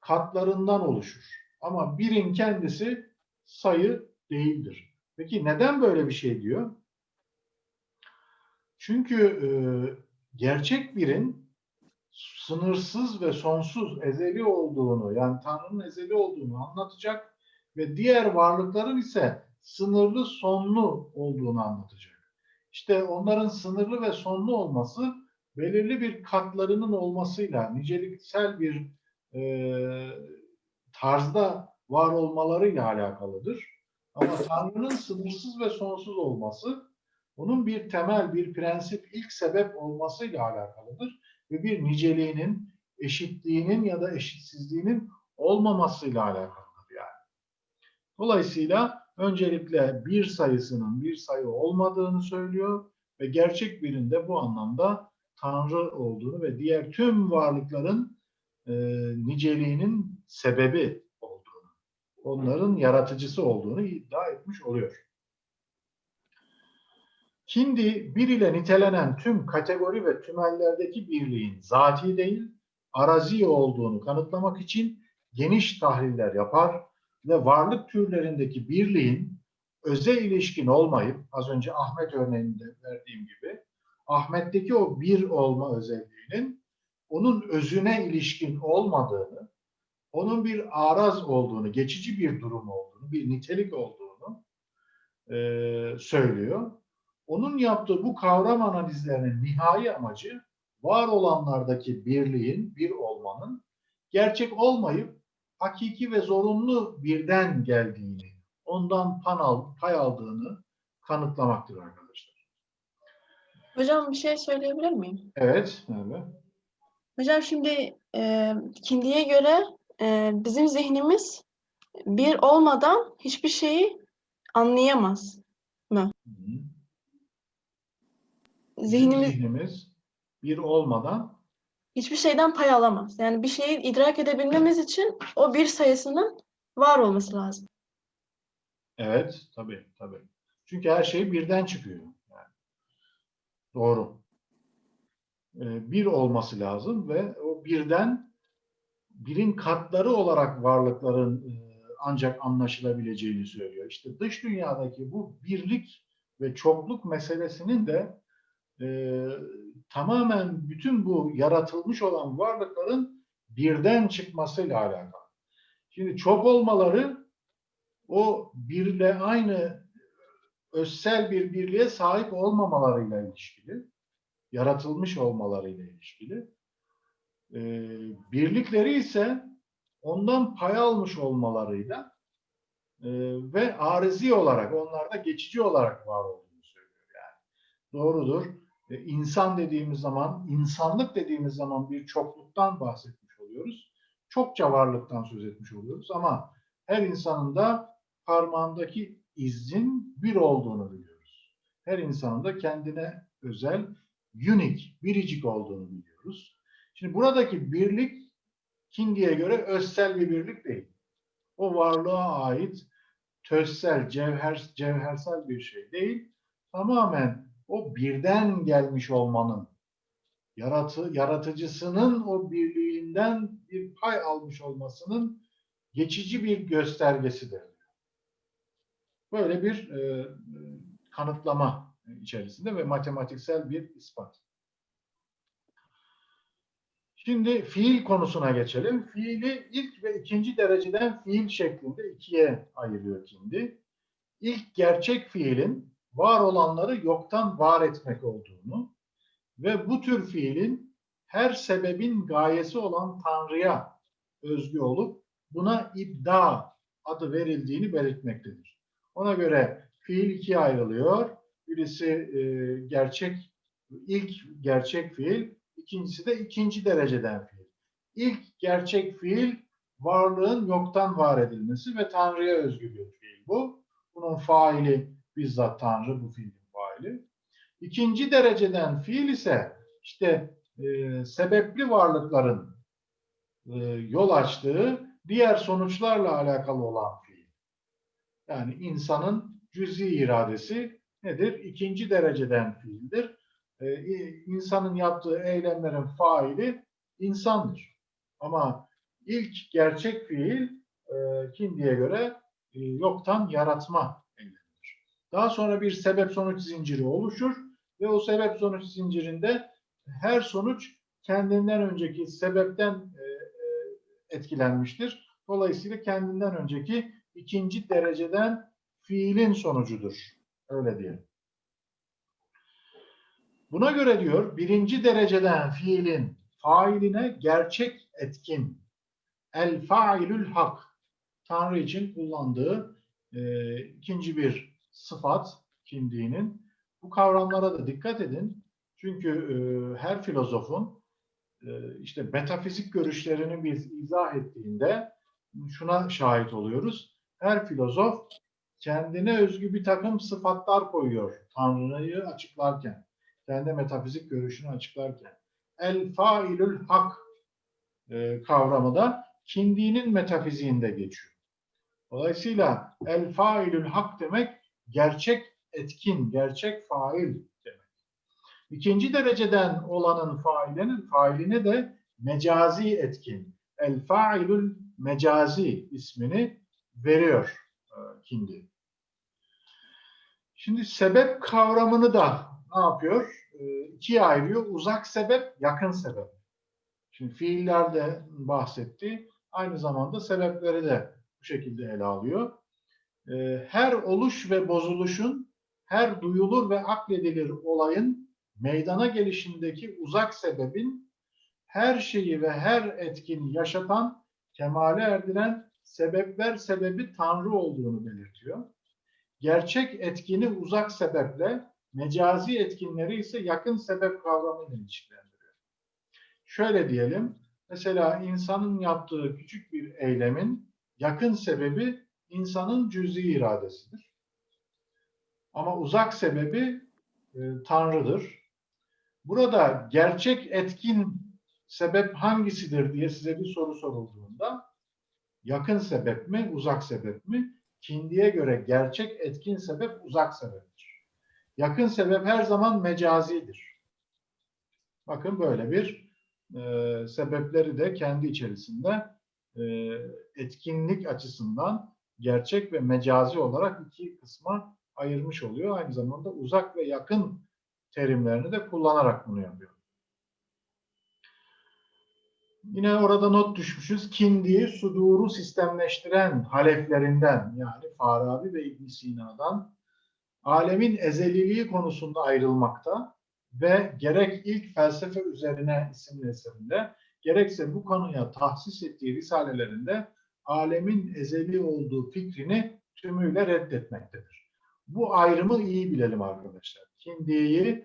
katlarından oluşur. Ama birin kendisi sayı değildir. Peki neden böyle bir şey diyor? Çünkü e, gerçek birin sınırsız ve sonsuz ezeli olduğunu yani Tanrı'nın ezeli olduğunu anlatacak ve diğer varlıkların ise sınırlı sonlu olduğunu anlatacak. İşte onların sınırlı ve sonlu olması belirli bir katlarının olmasıyla niceliksel bir e, tarzda var olmalarıyla alakalıdır. Ama Tanrı'nın sınırsız ve sonsuz olması onun bir temel, bir prensip, ilk sebep olmasıyla alakalıdır. Ve bir niceliğinin, eşitliğinin ya da eşitsizliğinin olmamasıyla alakalıdır yani. Dolayısıyla öncelikle bir sayısının bir sayı olmadığını söylüyor ve gerçek birinde bu anlamda Tanrı olduğunu ve diğer tüm varlıkların e, niceliğinin sebebi olduğunu, onların yaratıcısı olduğunu iddia etmiş oluyor. Şimdi bir ile nitelenen tüm kategori ve tümellerdeki birliğin zati değil, arazi olduğunu kanıtlamak için geniş tahliller yapar ve varlık türlerindeki birliğin öze ilişkin olmayıp, az önce Ahmet örneğinde verdiğim gibi, Ahmet'teki o bir olma özelliğinin onun özüne ilişkin olmadığını, onun bir araz olduğunu, geçici bir durum olduğunu, bir nitelik olduğunu eee, söylüyor. Onun yaptığı bu kavram analizlerinin nihai amacı var olanlardaki birliğin, bir olmanın gerçek olmayıp hakiki ve zorunlu birden geldiğini, ondan pan al, pay aldığını kanıtlamaktır arkadaşlar. Hocam bir şey söyleyebilir miyim? Evet, evet. Hocam şimdi e, Kindi'ye göre e, bizim zihnimiz bir olmadan hiçbir şeyi anlayamaz. Hı hı. Bizim Zihnimiz zihnimiz bir olmadan hiçbir şeyden pay alamaz. Yani bir şeyi idrak edebilmemiz için o bir sayısının var olması lazım. Evet, tabii, tabii. Çünkü her şey birden çıkıyor. Yani. Doğru. Ee, bir olması lazım ve o birden birin katları olarak varlıkların e, ancak anlaşılabileceğini söylüyor. İşte dış dünyadaki bu birlik ve çokluk meselesinin de e, tamamen bütün bu yaratılmış olan varlıkların birden çıkmasıyla alakalı. Şimdi çok olmaları o birle aynı özsel bir birliğe sahip olmamalarıyla ilişkili, yaratılmış olmalarıyla ilişkili. Ee, birlikleri ise ondan pay almış olmalarıyla e, ve arizi olarak, onlarda geçici olarak var olduğunu söylüyor yani. Doğrudur. E, insan dediğimiz zaman, insanlık dediğimiz zaman bir çokluktan bahsetmiş oluyoruz. Çokça varlıktan söz etmiş oluyoruz ama her insanın da parmağındaki izin bir olduğunu biliyoruz. Her insanın da kendine özel, unique, biricik olduğunu biliyoruz. Şimdi buradaki birlik Kindi'ye göre özsel bir birlik değil. O varlığa ait tözsel, cevher, cevhersel bir şey değil. Tamamen o birden gelmiş olmanın, yaratı, yaratıcısının o birliğinden bir pay almış olmasının geçici bir göstergesidir. Böyle bir e, kanıtlama içerisinde ve matematiksel bir ispat. Şimdi fiil konusuna geçelim. Fiili ilk ve ikinci dereceden fiil şeklinde ikiye ayırıyor Kindi. İlk gerçek fiilin var olanları yoktan var etmek olduğunu ve bu tür fiilin her sebebin gayesi olan Tanrı'ya özgü olup buna ibda adı verildiğini belirtmektedir. Ona göre fiil ikiye ayrılıyor. Birisi e, gerçek, ilk gerçek fiil, ikincisi de ikinci dereceden fiil. İlk gerçek fiil varlığın yoktan var edilmesi ve Tanrı'ya özgü bir fiil bu. Bunun faili bizzat Tanrı, bu fiilin faili. İkinci dereceden fiil ise işte e, sebepli varlıkların e, yol açtığı diğer sonuçlarla alakalı olan fiil. Yani insanın cüzi iradesi nedir? İkinci dereceden fiildir. Ee, insanın yaptığı eylemlerin faili insandır. Ama ilk gerçek fiil e, Kindi'ye göre e, yoktan yaratma. Daha sonra bir sebep sonuç zinciri oluşur ve o sebep sonuç zincirinde her sonuç kendinden önceki sebepten e, e, etkilenmiştir. Dolayısıyla kendinden önceki ikinci dereceden fiilin sonucudur. Öyle diyelim. Buna göre diyor birinci dereceden fiilin failine gerçek etkin el failül hak Tanrı için kullandığı e, ikinci bir sıfat kimliğinin. Bu kavramlara da dikkat edin. Çünkü e, her filozofun e, işte metafizik görüşlerini biz izah ettiğinde şuna şahit oluyoruz. Her filozof kendine özgü bir takım sıfatlar koyuyor Tanrı'yı açıklarken. kendi metafizik görüşünü açıklarken. El failül hak e, kavramı da Kindi'nin metafiziğinde geçiyor. Dolayısıyla el failül hak demek gerçek etkin, gerçek fail demek. İkinci dereceden olanın failinin failine de mecazi etkin, el failül mecazi ismini veriyor e, Kindi. Şimdi sebep kavramını da ne yapıyor? E, ikiye ayırıyor. Uzak sebep, yakın sebep. Şimdi fiillerde bahsetti. Aynı zamanda sebepleri de bu şekilde ele alıyor. E, her oluş ve bozuluşun, her duyulur ve akledilir olayın meydana gelişindeki uzak sebebin her şeyi ve her etkini yaşatan, kemale erdiren sebepler sebebi Tanrı olduğunu belirtiyor. Gerçek etkini uzak sebeple, mecazi etkinleri ise yakın sebep kavramıyla ilişkilendiriyor. Şöyle diyelim, mesela insanın yaptığı küçük bir eylemin yakın sebebi insanın cüz'i iradesidir. Ama uzak sebebi e, Tanrı'dır. Burada gerçek etkin sebep hangisidir diye size bir soru sorulduğunda yakın sebep mi, uzak sebep mi? Kindiye göre gerçek etkin sebep uzak sebeptir. Yakın sebep her zaman mecazidir. Bakın böyle bir e, sebepleri de kendi içerisinde e, etkinlik açısından gerçek ve mecazi olarak iki kısma ayırmış oluyor. Aynı zamanda uzak ve yakın terimlerini de kullanarak bunu yapıyor. Yine orada not düşmüşüz. Kindi'yi suduru sistemleştiren haleflerinden yani Farabi ve İbn Sina'dan alemin ezeliliği konusunda ayrılmakta ve gerek ilk felsefe üzerine isimli eserinde gerekse bu konuya tahsis ettiği risalelerinde alemin ezeli olduğu fikrini tümüyle reddetmektedir. Bu ayrımı iyi bilelim arkadaşlar. Kindi'yi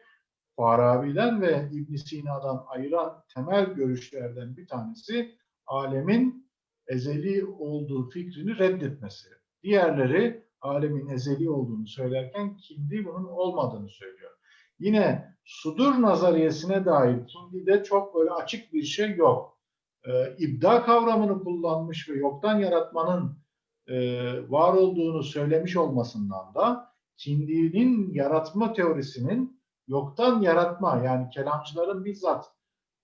Farabi'den ve İbn Sina'dan ayıran temel görüşlerden bir tanesi alemin ezeli olduğu fikrini reddetmesi. Diğerleri alemin ezeli olduğunu söylerken Kindi bunun olmadığını söylüyor. Yine sudur nazariyesine dair Kindi'de çok böyle açık bir şey yok. Ee, ibda kavramını kullanmış ve yoktan yaratmanın e, var olduğunu söylemiş olmasından da Kindi'nin yaratma teorisinin yoktan yaratma yani kelamcıların bizzat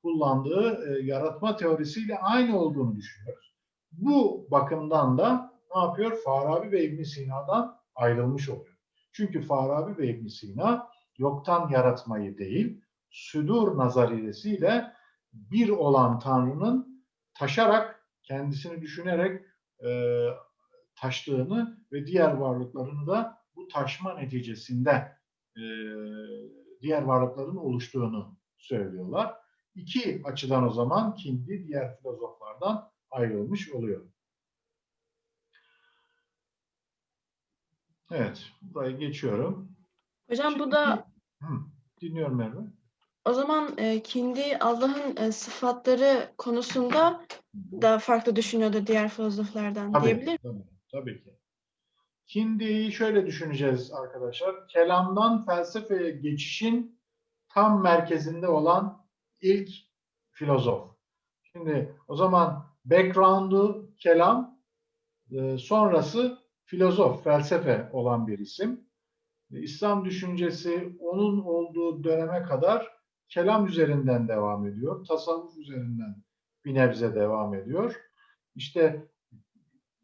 kullandığı e, yaratma teorisiyle aynı olduğunu düşünüyoruz. Bu bakımdan da ne yapıyor? Farabi ve İbn Sina'dan ayrılmış oluyor. Çünkü Farabi ve İbn Sina yoktan yaratmayı değil, südur nazariyesiyle bir olan Tanrı'nın taşarak, kendisini düşünerek e, taştığını ve diğer varlıklarını da bu taşma neticesinde e, diğer varlıkların oluştuğunu söylüyorlar. İki açıdan o zaman Kindi diğer filozoflardan ayrılmış oluyor. Evet, burayı geçiyorum. Hocam bu da Hı, dinliyorum Merve. O zaman e, Kindi Allah'ın e, sıfatları konusunda da farklı düşünüyordu diğer filozoflardan Tabii, diyebilir tabii, tabii ki. Kindi'yi şöyle düşüneceğiz arkadaşlar. Kelamdan felsefeye geçişin tam merkezinde olan ilk filozof. Şimdi o zaman background'u kelam, e, sonrası filozof, felsefe olan bir isim. İslam düşüncesi onun olduğu döneme kadar kelam üzerinden devam ediyor. Tasavvuf üzerinden bir nebze devam ediyor. İşte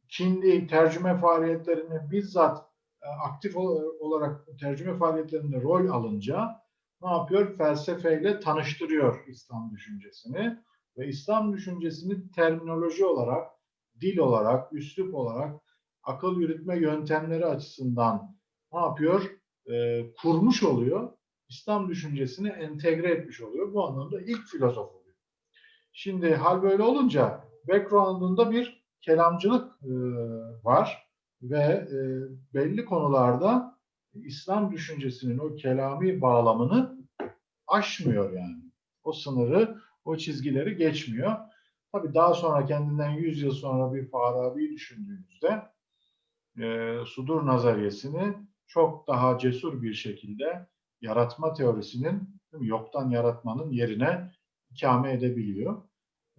Çin'de tercüme faaliyetlerini bizzat e, aktif ol- olarak tercüme faaliyetlerinde rol alınca ne yapıyor? Felsefeyle tanıştırıyor İslam düşüncesini ve İslam düşüncesini terminoloji olarak, dil olarak, üslup olarak, akıl yürütme yöntemleri açısından ne yapıyor? E, kurmuş oluyor. İslam düşüncesini entegre etmiş oluyor. Bu anlamda ilk filozof oluyor. Şimdi hal böyle olunca background'unda bir kelamcılık e, var ve e, belli konularda İslam düşüncesinin o kelami bağlamını aşmıyor yani. O sınırı, o çizgileri geçmiyor. Tabii daha sonra kendinden 100 yıl sonra bir Farabi düşündüğümüzde e, sudur nazariyesini çok daha cesur bir şekilde yaratma teorisinin yoktan yaratmanın yerine ikame edebiliyor.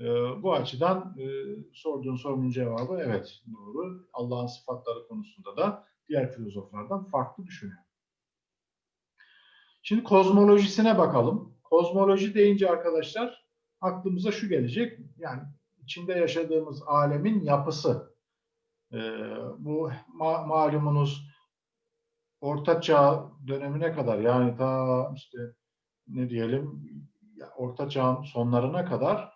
Ee, bu açıdan e, sorduğun sorunun cevabı evet doğru. Allah'ın sıfatları konusunda da diğer filozoflardan farklı düşünüyor. Şimdi kozmolojisine bakalım. Kozmoloji deyince arkadaşlar aklımıza şu gelecek. Yani içinde yaşadığımız alemin yapısı. Ee, bu ma- malumunuz Orta Çağ dönemine kadar yani ta işte ne diyelim Orta Çağ'ın sonlarına kadar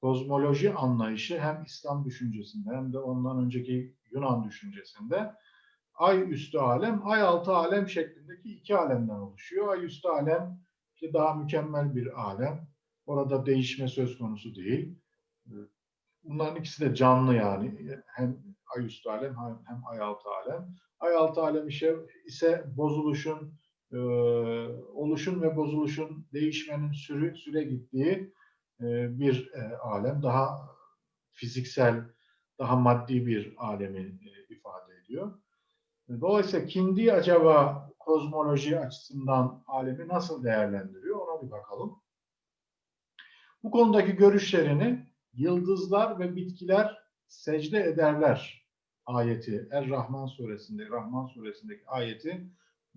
kozmoloji anlayışı hem İslam düşüncesinde hem de ondan önceki Yunan düşüncesinde ay üstü alem, ay altı alem şeklindeki iki alemden oluşuyor. Ay üstü alem işte daha mükemmel bir alem. Orada değişme söz konusu değil. Bunların ikisi de canlı yani. Hem ay üstü alem hem, hem ay altı alem. Ay altı alem ise, ise bozuluşun, e, oluşun ve bozuluşun değişmenin sürü süre gittiği e, bir e, alem. Daha fiziksel, daha maddi bir alemi e, ifade ediyor. Dolayısıyla Kindi acaba kozmoloji açısından alemi nasıl değerlendiriyor ona bir bakalım. Bu konudaki görüşlerini yıldızlar ve bitkiler secde ederler ayeti Er-Rahman suresinde Rahman suresindeki ayeti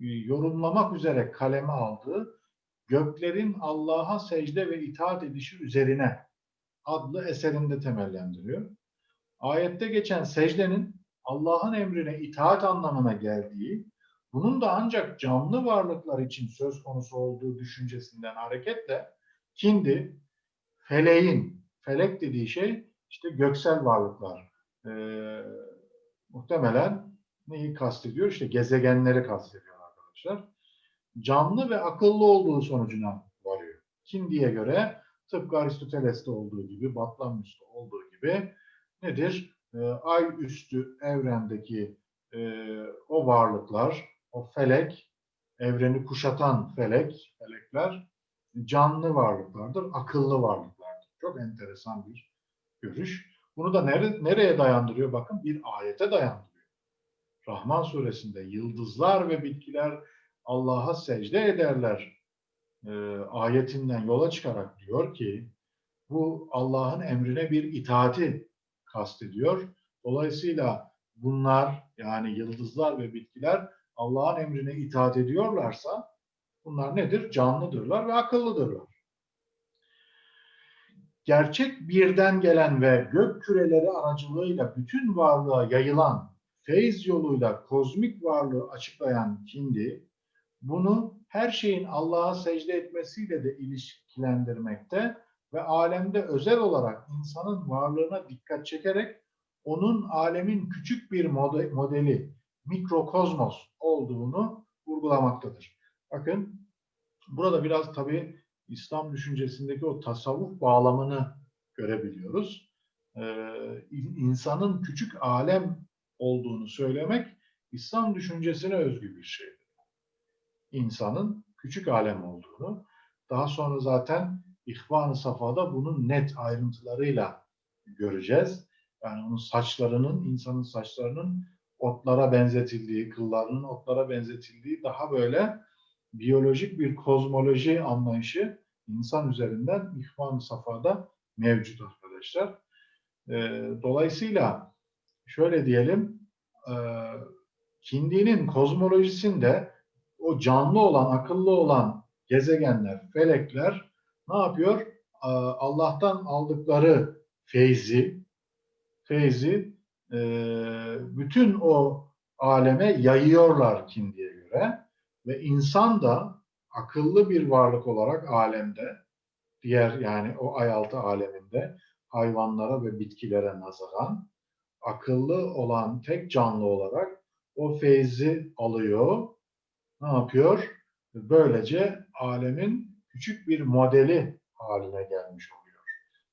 e, yorumlamak üzere kaleme aldığı göklerin Allah'a secde ve itaat edişi üzerine adlı eserinde temellendiriyor. Ayette geçen secdenin Allah'ın emrine itaat anlamına geldiği, bunun da ancak canlı varlıklar için söz konusu olduğu düşüncesinden hareketle kindi, feleğin, felek dediği şey işte göksel varlıklar. Ee, muhtemelen neyi kastediyor? İşte gezegenleri kastediyor arkadaşlar. Canlı ve akıllı olduğu sonucuna varıyor. Kindi'ye göre tıpkı Aristoteles'te olduğu gibi, Batlamyus'ta olduğu gibi nedir? Ee, ay üstü evrendeki e, o varlıklar, o felek, evreni kuşatan felek, felekler canlı varlıklardır, akıllı varlıklardır. Çok enteresan bir görüş. Bunu da nere, nereye dayandırıyor? Bakın bir ayete dayandırıyor. Rahman suresinde yıldızlar ve bitkiler Allah'a secde ederler e, ayetinden yola çıkarak diyor ki bu Allah'ın emrine bir itaati kastediyor. Dolayısıyla bunlar yani yıldızlar ve bitkiler Allah'ın emrine itaat ediyorlarsa bunlar nedir? Canlıdırlar ve akıllıdırlar. Gerçek birden gelen ve gök küreleri aracılığıyla bütün varlığa yayılan feyz yoluyla kozmik varlığı açıklayan Kindi, bunu her şeyin Allah'a secde etmesiyle de ilişkilendirmekte ve alemde özel olarak insanın varlığına dikkat çekerek onun alemin küçük bir mode- modeli, mikrokozmos olduğunu vurgulamaktadır. Bakın burada biraz tabii İslam düşüncesindeki o tasavvuf bağlamını görebiliyoruz. Ee, in- insanın küçük alem olduğunu söylemek İslam düşüncesine özgü bir şeydir. İnsanın küçük alem olduğunu, daha sonra zaten İhvan-ı Safa'da bunun net ayrıntılarıyla göreceğiz. Yani onun saçlarının, insanın saçlarının otlara benzetildiği, kıllarının otlara benzetildiği daha böyle biyolojik bir kozmoloji anlayışı insan üzerinden İhvan-ı Safa'da mevcut arkadaşlar. Ee, dolayısıyla şöyle diyelim, e, Kindi'nin kozmolojisinde o canlı olan, akıllı olan gezegenler, felekler ne yapıyor? Ee, Allah'tan aldıkları feyzi, feyzi e, bütün o aleme yayıyorlar Kindi'ye göre ve insan da akıllı bir varlık olarak alemde, diğer yani o ay altı aleminde hayvanlara ve bitkilere nazaran akıllı olan tek canlı olarak o feyzi alıyor. Ne yapıyor? Böylece alemin küçük bir modeli haline gelmiş oluyor.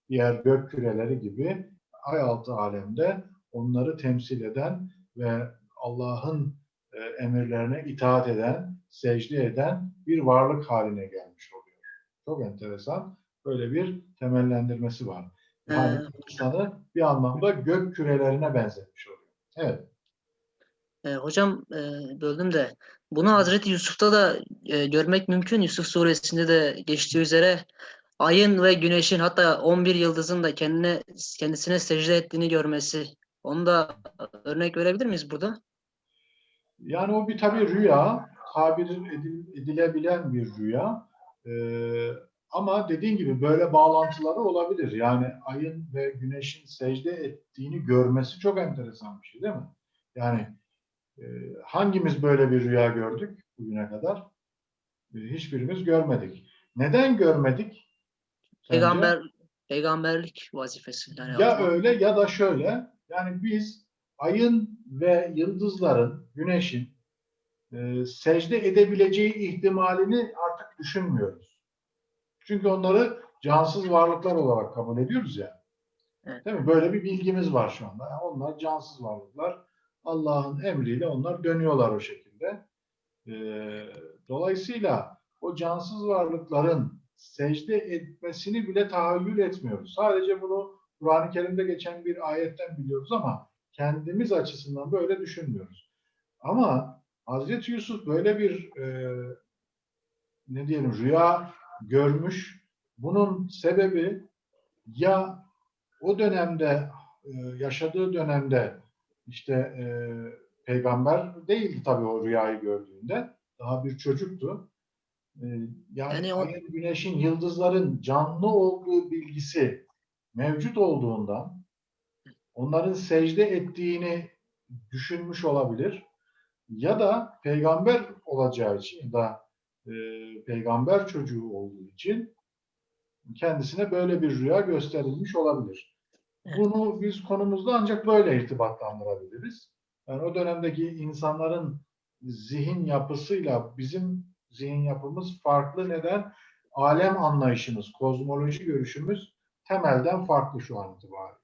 Diğer gök küreleri gibi ay altı alemde onları temsil eden ve Allah'ın e, emirlerine itaat eden, secde eden bir varlık haline gelmiş oluyor. Çok enteresan. Böyle bir temellendirmesi var. Yani insanı bir anlamda gök kürelerine benzetmiş oluyor. Evet. E, hocam e, böldüm de Bunu Hazreti Yusuf'ta da e, görmek mümkün. Yusuf suresinde de geçtiği üzere ayın ve güneşin hatta 11 yıldızın da kendine kendisine secde ettiğini görmesi. Onu da örnek verebilir miyiz burada? Yani o bir tabii rüya, tabir edil- edilebilen bir rüya. Ee, ama dediğin gibi böyle bağlantıları olabilir. Yani ayın ve güneşin secde ettiğini görmesi çok enteresan bir şey değil mi? Yani e, hangimiz böyle bir rüya gördük bugüne kadar? E, hiçbirimiz görmedik. Neden görmedik? Sence? Peygamber peygamberlik vazifesi. Yani Ya Allah- öyle ya da şöyle. Yani biz ayın ve yıldızların, güneşin e, secde edebileceği ihtimalini artık düşünmüyoruz. Çünkü onları cansız varlıklar olarak kabul ediyoruz ya. Evet. Değil mi? Böyle bir bilgimiz var şu anda. Yani onlar cansız varlıklar. Allah'ın emriyle onlar dönüyorlar o şekilde. E, dolayısıyla o cansız varlıkların secde etmesini bile tahayyül etmiyoruz. Sadece bunu Kur'an-ı Kerim'de geçen bir ayetten biliyoruz ama kendimiz açısından böyle düşünmüyoruz. Ama Hazreti Yusuf böyle bir e, ne diyelim rüya görmüş. Bunun sebebi ya o dönemde e, yaşadığı dönemde işte e, peygamber değildi tabii o rüyayı gördüğünde. Daha bir çocuktu. E, yani Yani o- güneşin, yıldızların canlı olduğu bilgisi mevcut olduğundan onların secde ettiğini düşünmüş olabilir. Ya da peygamber olacağı için da e, peygamber çocuğu olduğu için kendisine böyle bir rüya gösterilmiş olabilir. Bunu biz konumuzda ancak böyle irtibatlandırabiliriz. Yani o dönemdeki insanların zihin yapısıyla bizim zihin yapımız farklı. Neden? Alem anlayışımız, kozmoloji görüşümüz temelden farklı şu an itibariyle.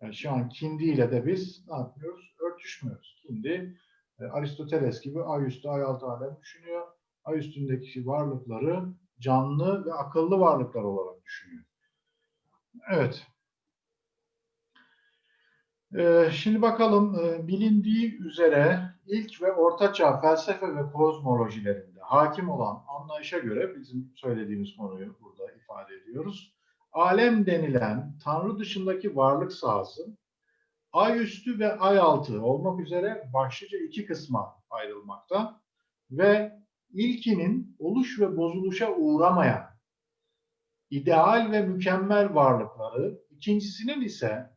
Yani şu an Kindi ile de biz ne yapıyoruz? Örtüşmüyoruz. Kindi e, Aristoteles gibi ay üstü, ay altı alem düşünüyor. Ay üstündeki varlıkları canlı ve akıllı varlıklar olarak düşünüyor. Evet. Ee, şimdi bakalım e, bilindiği üzere ilk ve ortaçağ felsefe ve kozmolojilerinde hakim olan anlayışa göre bizim söylediğimiz konuyu burada ifade ediyoruz. Alem denilen Tanrı dışındaki varlık sahası ay üstü ve ay altı olmak üzere başlıca iki kısma ayrılmakta ve ilkinin oluş ve bozuluşa uğramayan ideal ve mükemmel varlıkları, ikincisinin ise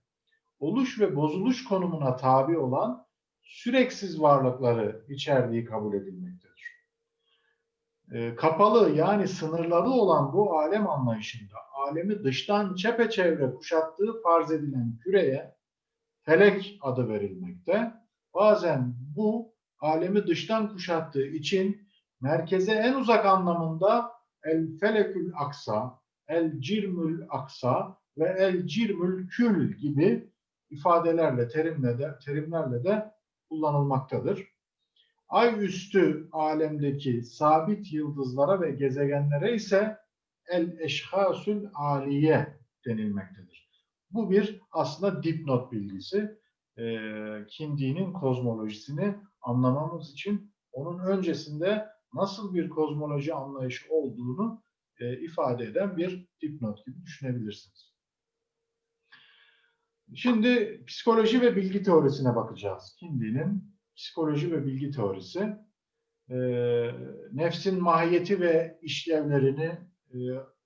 oluş ve bozuluş konumuna tabi olan süreksiz varlıkları içerdiği kabul edilmektedir. E, kapalı yani sınırları olan bu alem anlayışında alemi dıştan çepeçevre kuşattığı farz edilen küreye felek adı verilmekte. Bazen bu alemi dıştan kuşattığı için merkeze en uzak anlamında el felekül aksa, el cirmül aksa ve el cirmül kül gibi ifadelerle, terimle de, terimlerle de kullanılmaktadır. Ay üstü alemdeki sabit yıldızlara ve gezegenlere ise el eşhasül aliye denilmektedir. Bu bir aslında dipnot bilgisi. E, Kindi'nin kozmolojisini anlamamız için onun öncesinde nasıl bir kozmoloji anlayışı olduğunu e, ifade eden bir dipnot gibi düşünebilirsiniz. Şimdi psikoloji ve bilgi teorisine bakacağız. Kindi'nin psikoloji ve bilgi teorisi. E, nefsin mahiyeti ve işlevlerini, e,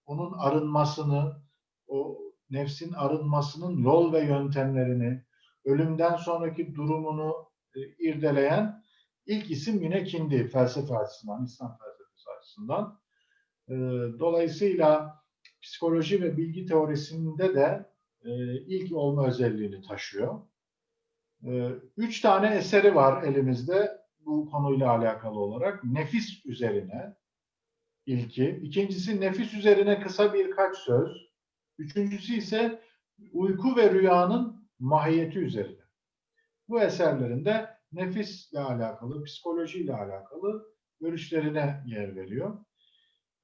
onun arınmasını, o nefsin arınmasının yol ve yöntemlerini, ölümden sonraki durumunu e, irdeleyen ilk isim yine Kindi felsefe açısından, İslam felsefesi açısından. E, dolayısıyla psikoloji ve bilgi teorisinde de e, ilk olma özelliğini taşıyor. Üç tane eseri var elimizde bu konuyla alakalı olarak. Nefis üzerine ilki. İkincisi nefis üzerine kısa birkaç söz. Üçüncüsü ise uyku ve rüyanın mahiyeti üzerine. Bu eserlerinde nefisle alakalı, psikolojiyle alakalı görüşlerine yer veriyor.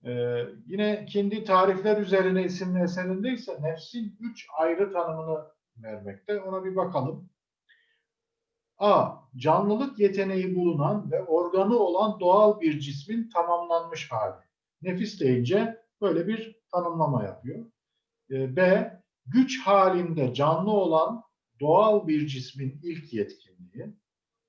Ee, yine Kindi Tarifler Üzerine isimli eserinde ise nefsin üç ayrı tanımını vermekte. Ona bir bakalım. A. Canlılık yeteneği bulunan ve organı olan doğal bir cismin tamamlanmış hali. Nefis deyince böyle bir tanımlama yapıyor. E, B. Güç halinde canlı olan doğal bir cismin ilk yetkinliği.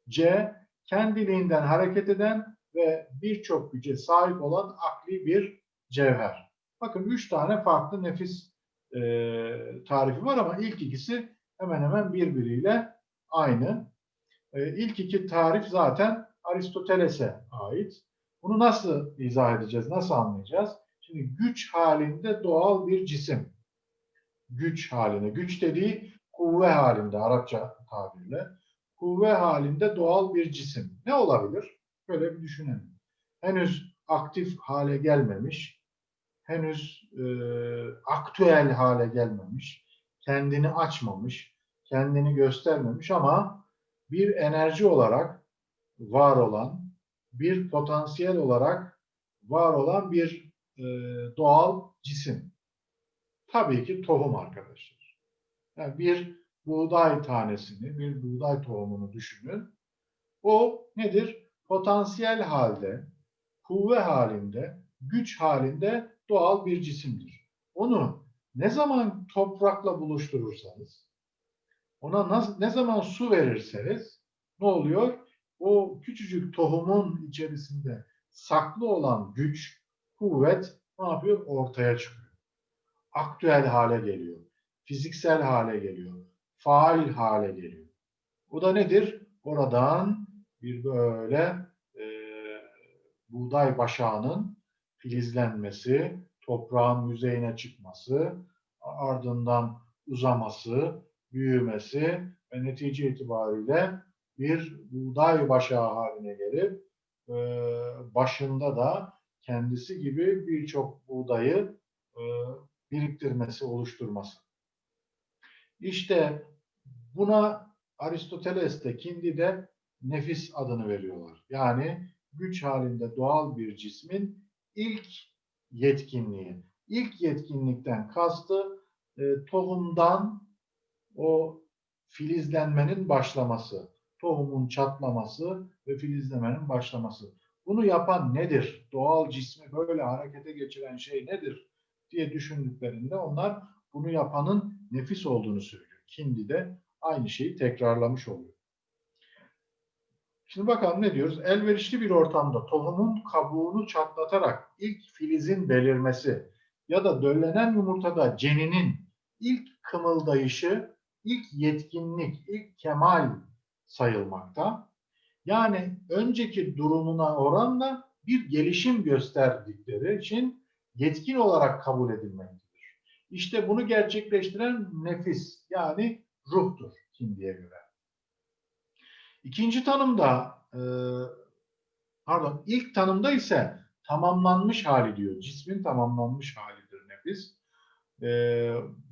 C. Kendiliğinden hareket eden ve birçok güce sahip olan akli bir cevher. Bakın üç tane farklı nefis e, tarifi var ama ilk ikisi hemen hemen birbiriyle aynı. E, ilk iki tarif zaten Aristoteles'e ait. Bunu nasıl izah edeceğiz, nasıl anlayacağız? Şimdi güç halinde doğal bir cisim. Güç halinde. Güç dediği kuvve halinde Arapça tabirle. Kuvve halinde doğal bir cisim. Ne olabilir? Böyle bir düşünelim. Henüz aktif hale gelmemiş, henüz e, aktüel hale gelmemiş, kendini açmamış, kendini göstermemiş ama bir enerji olarak var olan, bir potansiyel olarak var olan bir e, doğal cisim. Tabii ki tohum arkadaşlar. Yani bir buğday tanesini, bir buğday tohumunu düşünün. O nedir? Potansiyel halde, kuvve halinde, güç halinde doğal bir cisimdir. Onu ne zaman toprakla buluşturursanız, ona ne zaman su verirseniz ne oluyor? O küçücük tohumun içerisinde saklı olan güç, kuvvet ne yapıyor? Ortaya çıkıyor. Aktüel hale geliyor. Fiziksel hale geliyor. Faal hale geliyor. O da nedir? Oradan bir böyle e, buğday başağının filizlenmesi, toprağın yüzeyine çıkması, ardından uzaması, büyümesi ve netice itibariyle bir buğday başağı haline gelip e, başında da kendisi gibi birçok buğdayı e, biriktirmesi, oluşturması. İşte buna Aristoteles'te, Kindi'de nefis adını veriyorlar. Yani güç halinde doğal bir cismin ilk yetkinliği. İlk yetkinlikten kastı e, tohumdan o filizlenmenin başlaması, tohumun çatlaması ve filizlemenin başlaması. Bunu yapan nedir? Doğal cismi böyle harekete geçiren şey nedir? Diye düşündüklerinde onlar bunu yapanın nefis olduğunu söylüyor. Kindi de aynı şeyi tekrarlamış oluyor. Şimdi bakalım ne diyoruz? Elverişli bir ortamda tohumun kabuğunu çatlatarak ilk filizin belirmesi ya da döllenen yumurtada ceninin ilk kımıldayışı, ilk yetkinlik, ilk kemal sayılmakta. Yani önceki durumuna oranla bir gelişim gösterdikleri için yetkin olarak kabul edilmektedir. İşte bunu gerçekleştiren nefis yani ruhtur Kindi'ye göre. İkinci tanımda, e, pardon ilk tanımda ise tamamlanmış hali diyor. Cismin tamamlanmış halidir nefis. E,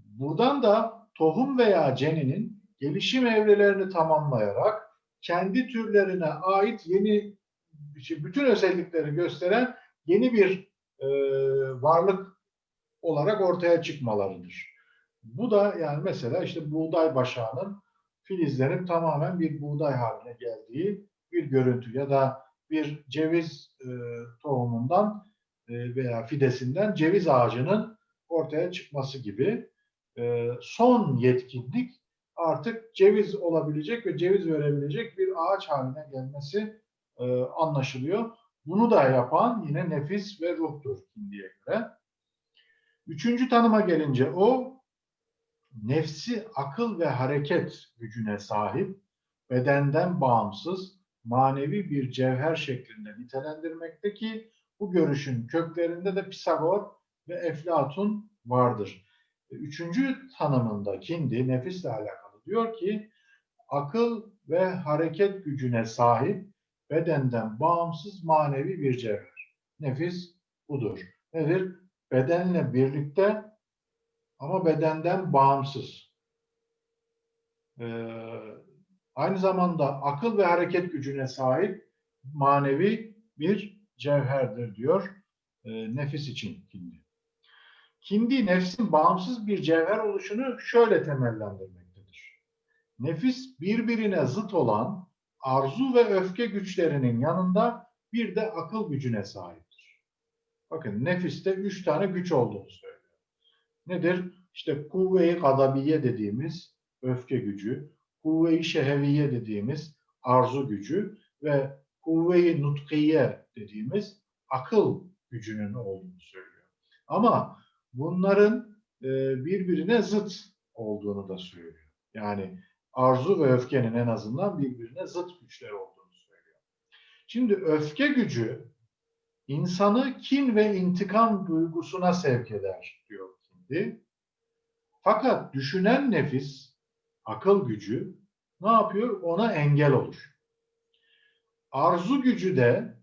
buradan da tohum veya ceninin gelişim evrelerini tamamlayarak kendi türlerine ait yeni bütün özellikleri gösteren yeni bir e, varlık olarak ortaya çıkmalarıdır. Bu da yani mesela işte buğday başağının filizlerin tamamen bir buğday haline geldiği bir görüntü ya da bir ceviz e, tohumundan e, veya fidesinden ceviz ağacının ortaya çıkması gibi e, son yetkinlik artık ceviz olabilecek ve ceviz verebilecek bir ağaç haline gelmesi e, anlaşılıyor. Bunu da yapan yine nefis ve ruhtur Hindi'ye göre. Üçüncü tanıma gelince o nefsi akıl ve hareket gücüne sahip, bedenden bağımsız, manevi bir cevher şeklinde nitelendirmekte ki bu görüşün köklerinde de Pisagor ve Eflatun vardır. Üçüncü tanımında Kindi nefisle alakalı diyor ki akıl ve hareket gücüne sahip bedenden bağımsız manevi bir cevher. Nefis budur. Nedir? Bedenle birlikte ama bedenden bağımsız. Ee, aynı zamanda akıl ve hareket gücüne sahip manevi bir cevherdir diyor e, nefis için Kindi. Kindi nefsin bağımsız bir cevher oluşunu şöyle temellendirmektedir. Nefis birbirine zıt olan arzu ve öfke güçlerinin yanında bir de akıl gücüne sahiptir. Bakın nefiste üç tane güç olduğunu söylüyor. Nedir? İşte kuvve-i gadabiye dediğimiz öfke gücü, kuvve-i şeheviye dediğimiz arzu gücü ve kuvve-i nutkiye dediğimiz akıl gücünün olduğunu söylüyor. Ama bunların e, birbirine zıt olduğunu da söylüyor. Yani arzu ve öfkenin en azından birbirine zıt güçler olduğunu söylüyor. Şimdi öfke gücü insanı kin ve intikam duygusuna sevk eder diyor Kindi. Fakat düşünen nefis, akıl gücü ne yapıyor? Ona engel olur. Arzu gücü de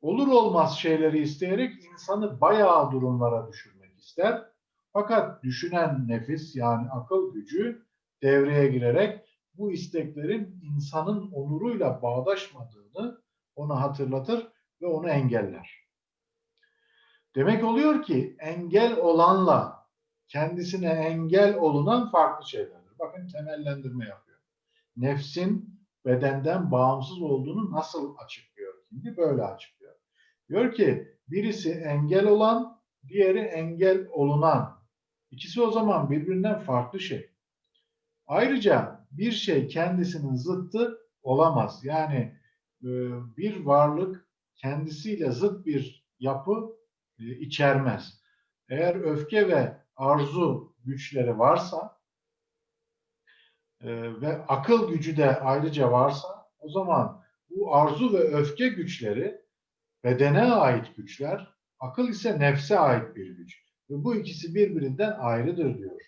olur olmaz şeyleri isteyerek insanı bayağı durumlara düşürmek ister. Fakat düşünen nefis yani akıl gücü devreye girerek bu isteklerin insanın onuruyla bağdaşmadığını ona hatırlatır ve onu engeller. Demek oluyor ki engel olanla kendisine engel olunan farklı şeylerdir. Bakın temellendirme yapıyor. Nefsin bedenden bağımsız olduğunu nasıl açıklıyor? Şimdi böyle açıklıyor. Diyor ki birisi engel olan, diğeri engel olunan. İkisi o zaman birbirinden farklı şey. Ayrıca bir şey kendisinin zıttı olamaz. Yani e, bir varlık kendisiyle zıt bir yapı e, içermez. Eğer öfke ve arzu güçleri varsa e, ve akıl gücü de ayrıca varsa o zaman bu arzu ve öfke güçleri bedene ait güçler, akıl ise nefse ait bir güç. Ve bu ikisi birbirinden ayrıdır diyor.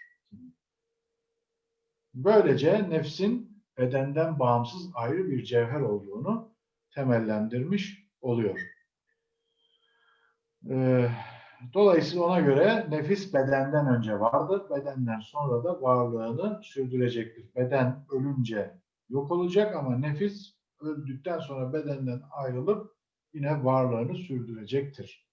Böylece nefsin bedenden bağımsız ayrı bir cevher olduğunu temellendirmiş oluyor. Ee, dolayısıyla ona göre nefis bedenden önce vardır, bedenden sonra da varlığını sürdürecektir. Beden ölünce yok olacak ama nefis öldükten sonra bedenden ayrılıp yine varlığını sürdürecektir.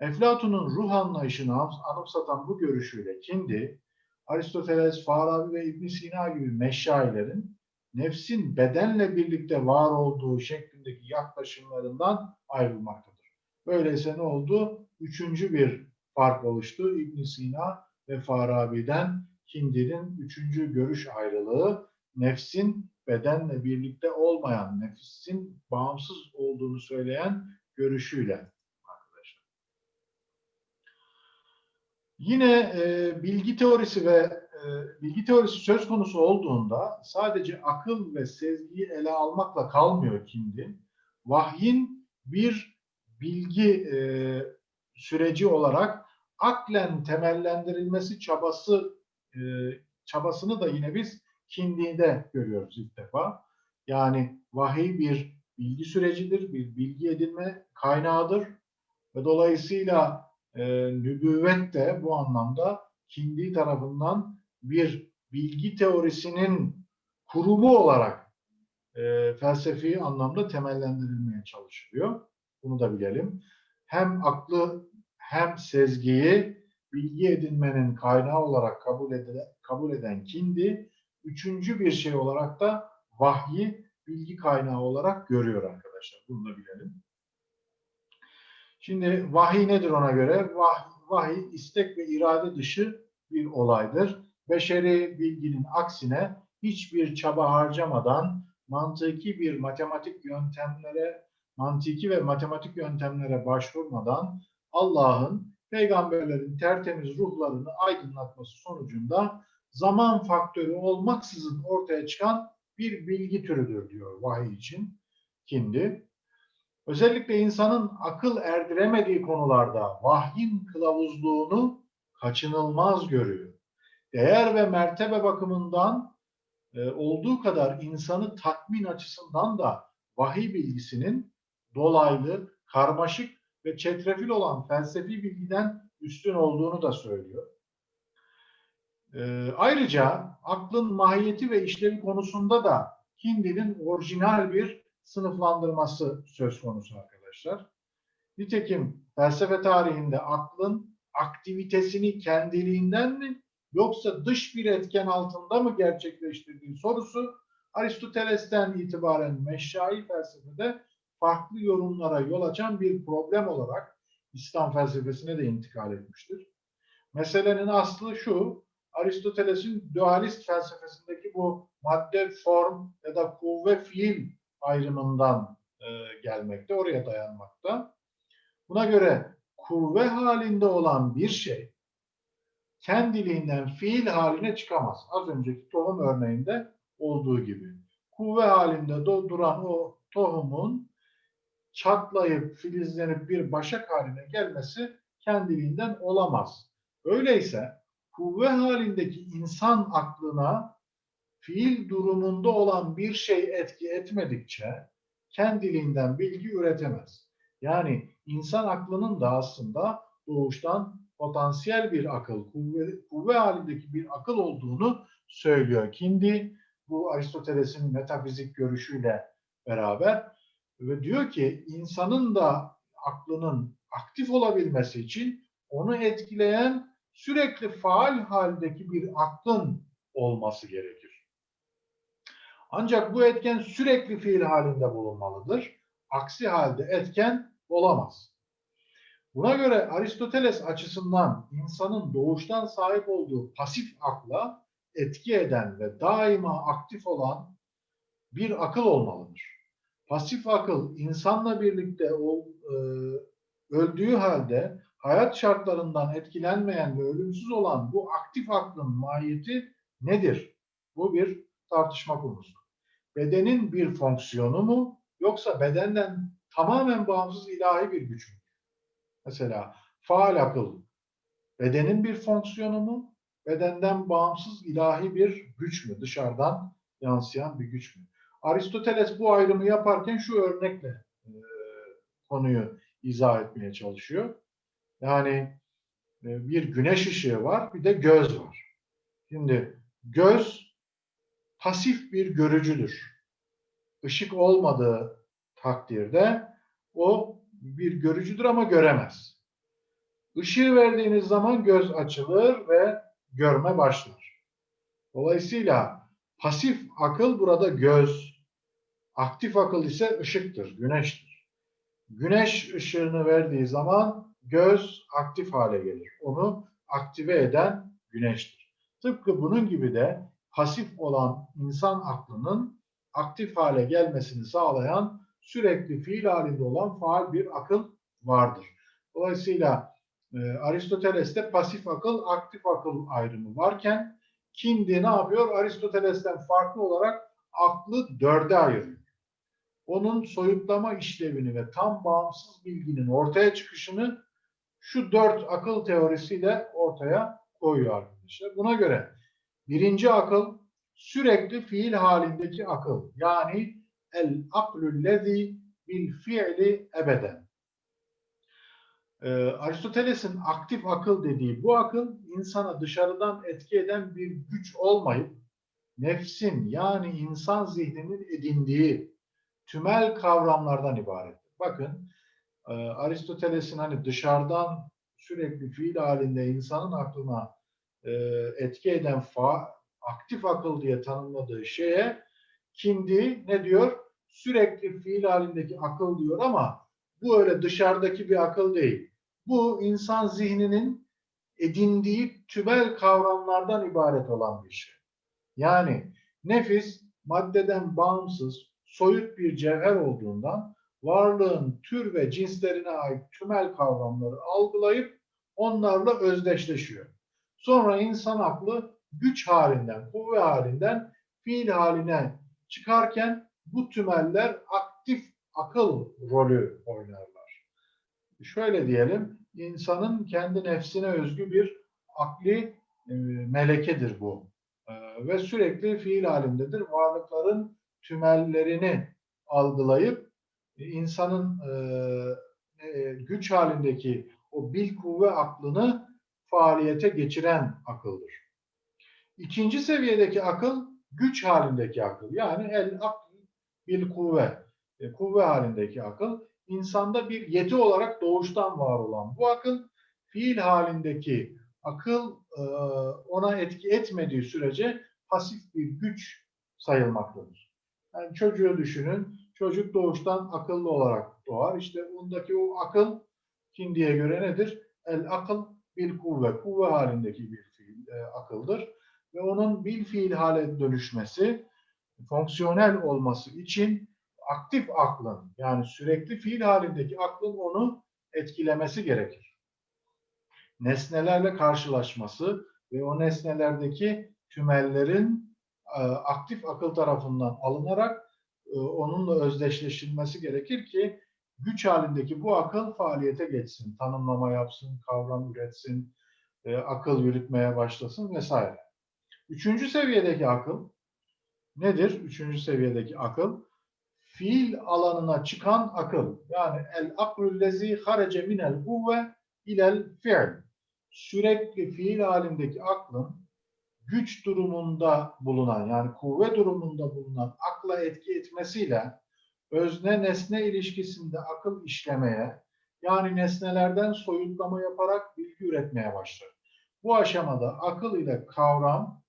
Eflatun'un ruh anlayışını anımsatan bu görüşüyle Kindi, Aristoteles, Farabi ve ibn Sina gibi meşayilerin nefsin bedenle birlikte var olduğu şeklindeki yaklaşımlarından ayrılmaktadır. Böyleyse ne oldu? Üçüncü bir fark oluştu. ibn Sina ve Farabi'den Kindi'nin üçüncü görüş ayrılığı nefsin bedenle birlikte olmayan, nefsin bağımsız olduğunu söyleyen görüşüyle arkadaşlar. Yine e, bilgi teorisi ve e, bilgi teorisi söz konusu olduğunda sadece akıl ve sezgiyi ele almakla kalmıyor Kindi. Vahyin bir bilgi e, süreci olarak aklen temellendirilmesi çabası e, çabasını da yine biz Kindi'de görüyoruz ilk defa. Yani vahiy bir bilgi sürecidir, bir bilgi edinme kaynağıdır ve dolayısıyla e, nübüvvet de bu anlamda Kindi tarafından bir bilgi teorisinin kurumu olarak e, felsefi anlamda temellendirilmeye çalışılıyor. Bunu da bilelim. Hem aklı hem sezgiyi bilgi edinmenin kaynağı olarak kabul eden, kabul eden Kindi, üçüncü bir şey olarak da vahyi bilgi kaynağı olarak görüyor arkadaşlar. Bunu da bilelim. Şimdi vahiy nedir ona göre? Vah, vahiy istek ve irade dışı bir olaydır. Beşeri bilginin aksine hiçbir çaba harcamadan mantıki bir matematik yöntemlere, mantiki ve matematik yöntemlere başvurmadan Allah'ın peygamberlerin tertemiz ruhlarını aydınlatması sonucunda zaman faktörü olmaksızın ortaya çıkan bir bilgi türüdür diyor vahiy için Kindi. Özellikle insanın akıl erdiremediği konularda vahyin kılavuzluğunu kaçınılmaz görüyor. Değer ve mertebe bakımından e, olduğu kadar insanı tatmin açısından da vahiy bilgisinin dolaylı, karmaşık ve çetrefil olan felsefi bilgiden üstün olduğunu da söylüyor. E, ayrıca aklın mahiyeti ve işlevi konusunda da Hindi'nin orijinal bir sınıflandırması söz konusu arkadaşlar. Nitekim felsefe tarihinde aklın aktivitesini kendiliğinden mi yoksa dış bir etken altında mı gerçekleştirdiği sorusu Aristoteles'ten itibaren meşai felsefede farklı yorumlara yol açan bir problem olarak İslam felsefesine de intikal etmiştir. Meselenin aslı şu, Aristoteles'in dualist felsefesindeki bu madde, form ya da kuvve, fiil ayrımından e, gelmekte, oraya dayanmakta. Buna göre kuvve halinde olan bir şey kendiliğinden fiil haline çıkamaz. Az önceki tohum örneğinde olduğu gibi. Kuvve halinde duran o tohumun çatlayıp filizlenip bir başak haline gelmesi kendiliğinden olamaz. Öyleyse kuvve halindeki insan aklına fiil durumunda olan bir şey etki etmedikçe kendiliğinden bilgi üretemez. Yani insan aklının da aslında doğuştan potansiyel bir akıl, kuvve, kuvve halindeki bir akıl olduğunu söylüyor. Kindi bu Aristoteles'in metafizik görüşüyle beraber ve diyor ki insanın da aklının aktif olabilmesi için onu etkileyen sürekli faal haldeki bir aklın olması gerekir. Ancak bu etken sürekli fiil halinde bulunmalıdır. Aksi halde etken olamaz. Buna göre Aristoteles açısından insanın doğuştan sahip olduğu pasif akla etki eden ve daima aktif olan bir akıl olmalıdır. Pasif akıl insanla birlikte e, öldüğü halde hayat şartlarından etkilenmeyen ve ölümsüz olan bu aktif aklın mahiyeti nedir? Bu bir tartışma konusu. Bedenin bir fonksiyonu mu yoksa bedenden tamamen bağımsız ilahi bir güç mü? Mesela faal akıl bedenin bir fonksiyonu mu? Bedenden bağımsız ilahi bir güç mü? Dışarıdan yansıyan bir güç mü? Aristoteles bu ayrımı yaparken şu örnekle e, konuyu izah etmeye çalışıyor. Yani e, bir güneş ışığı var, bir de göz var. Şimdi göz pasif bir görücüdür. Işık olmadığı takdirde o bir görücüdür ama göremez. Işığı verdiğiniz zaman göz açılır ve görme başlar. Dolayısıyla pasif akıl burada göz, aktif akıl ise ışıktır, güneştir. Güneş ışığını verdiği zaman göz aktif hale gelir. Onu aktive eden güneştir. Tıpkı bunun gibi de pasif olan insan aklının aktif hale gelmesini sağlayan sürekli fiil halinde olan faal bir akıl vardır. Dolayısıyla e, Aristoteles'te pasif akıl, aktif akıl ayrımı varken Kindi ne yapıyor? Aristoteles'ten farklı olarak aklı dörde ayırıyor. Onun soyutlama işlevini ve tam bağımsız bilginin ortaya çıkışını şu dört akıl teorisiyle ortaya koyuyor arkadaşlar. Buna göre birinci akıl sürekli fiil halindeki akıl. Yani el aklüllezi bil fiili ebeden. Ee, Aristoteles'in aktif akıl dediği bu akıl insana dışarıdan etki eden bir güç olmayıp nefsin yani insan zihninin edindiği tümel kavramlardan ibarettir. Bakın e, Aristoteles'in hani dışarıdan sürekli fiil halinde insanın aklına e, etki eden fa, aktif akıl diye tanımladığı şeye Kindi ne diyor? Sürekli fiil halindeki akıl diyor ama bu öyle dışarıdaki bir akıl değil. Bu insan zihninin edindiği tümel kavramlardan ibaret olan bir şey. Yani nefis maddeden bağımsız, soyut bir cevher olduğundan varlığın tür ve cinslerine ait tümel kavramları algılayıp onlarla özdeşleşiyor. Sonra insan aklı güç halinden, kuvve halinden fiil haline çıkarken bu tümeller aktif akıl rolü oynarlar. Şöyle diyelim, insanın kendi nefsine özgü bir akli e, melekedir bu. E, ve sürekli fiil halindedir. Varlıkların tümellerini algılayıp e, insanın güç halindeki o bil kuvve aklını faaliyete geçiren akıldır. İkinci seviyedeki akıl güç halindeki akıl. Yani el akl bil kuvve. E, kuvve halindeki akıl insanda bir yeti olarak doğuştan var olan bu akıl fiil halindeki akıl e, ona etki etmediği sürece pasif bir güç sayılmaktadır. Yani çocuğu düşünün. Çocuk doğuştan akıllı olarak doğar. İşte ondaki o akıl Hindi'ye göre nedir? El akıl bil kuvve. Kuvve halindeki bir fiil, e, akıldır. Ve onun bil fiil hale dönüşmesi, fonksiyonel olması için aktif aklın yani sürekli fiil halindeki aklın onu etkilemesi gerekir. Nesnelerle karşılaşması ve o nesnelerdeki tümellerin e, aktif akıl tarafından alınarak e, onunla özdeşleştirilmesi gerekir ki güç halindeki bu akıl faaliyete geçsin, tanımlama yapsın, kavram üretsin, e, akıl yürütmeye başlasın vesaire. Üçüncü seviyedeki akıl nedir? Üçüncü seviyedeki akıl fiil alanına çıkan akıl. Yani el aklüllezi harece minel kuvve ilel fiil. Sürekli fiil halindeki aklın güç durumunda bulunan yani kuvve durumunda bulunan akla etki etmesiyle özne nesne ilişkisinde akıl işlemeye yani nesnelerden soyutlama yaparak bilgi üretmeye başlar. Bu aşamada akıl ile kavram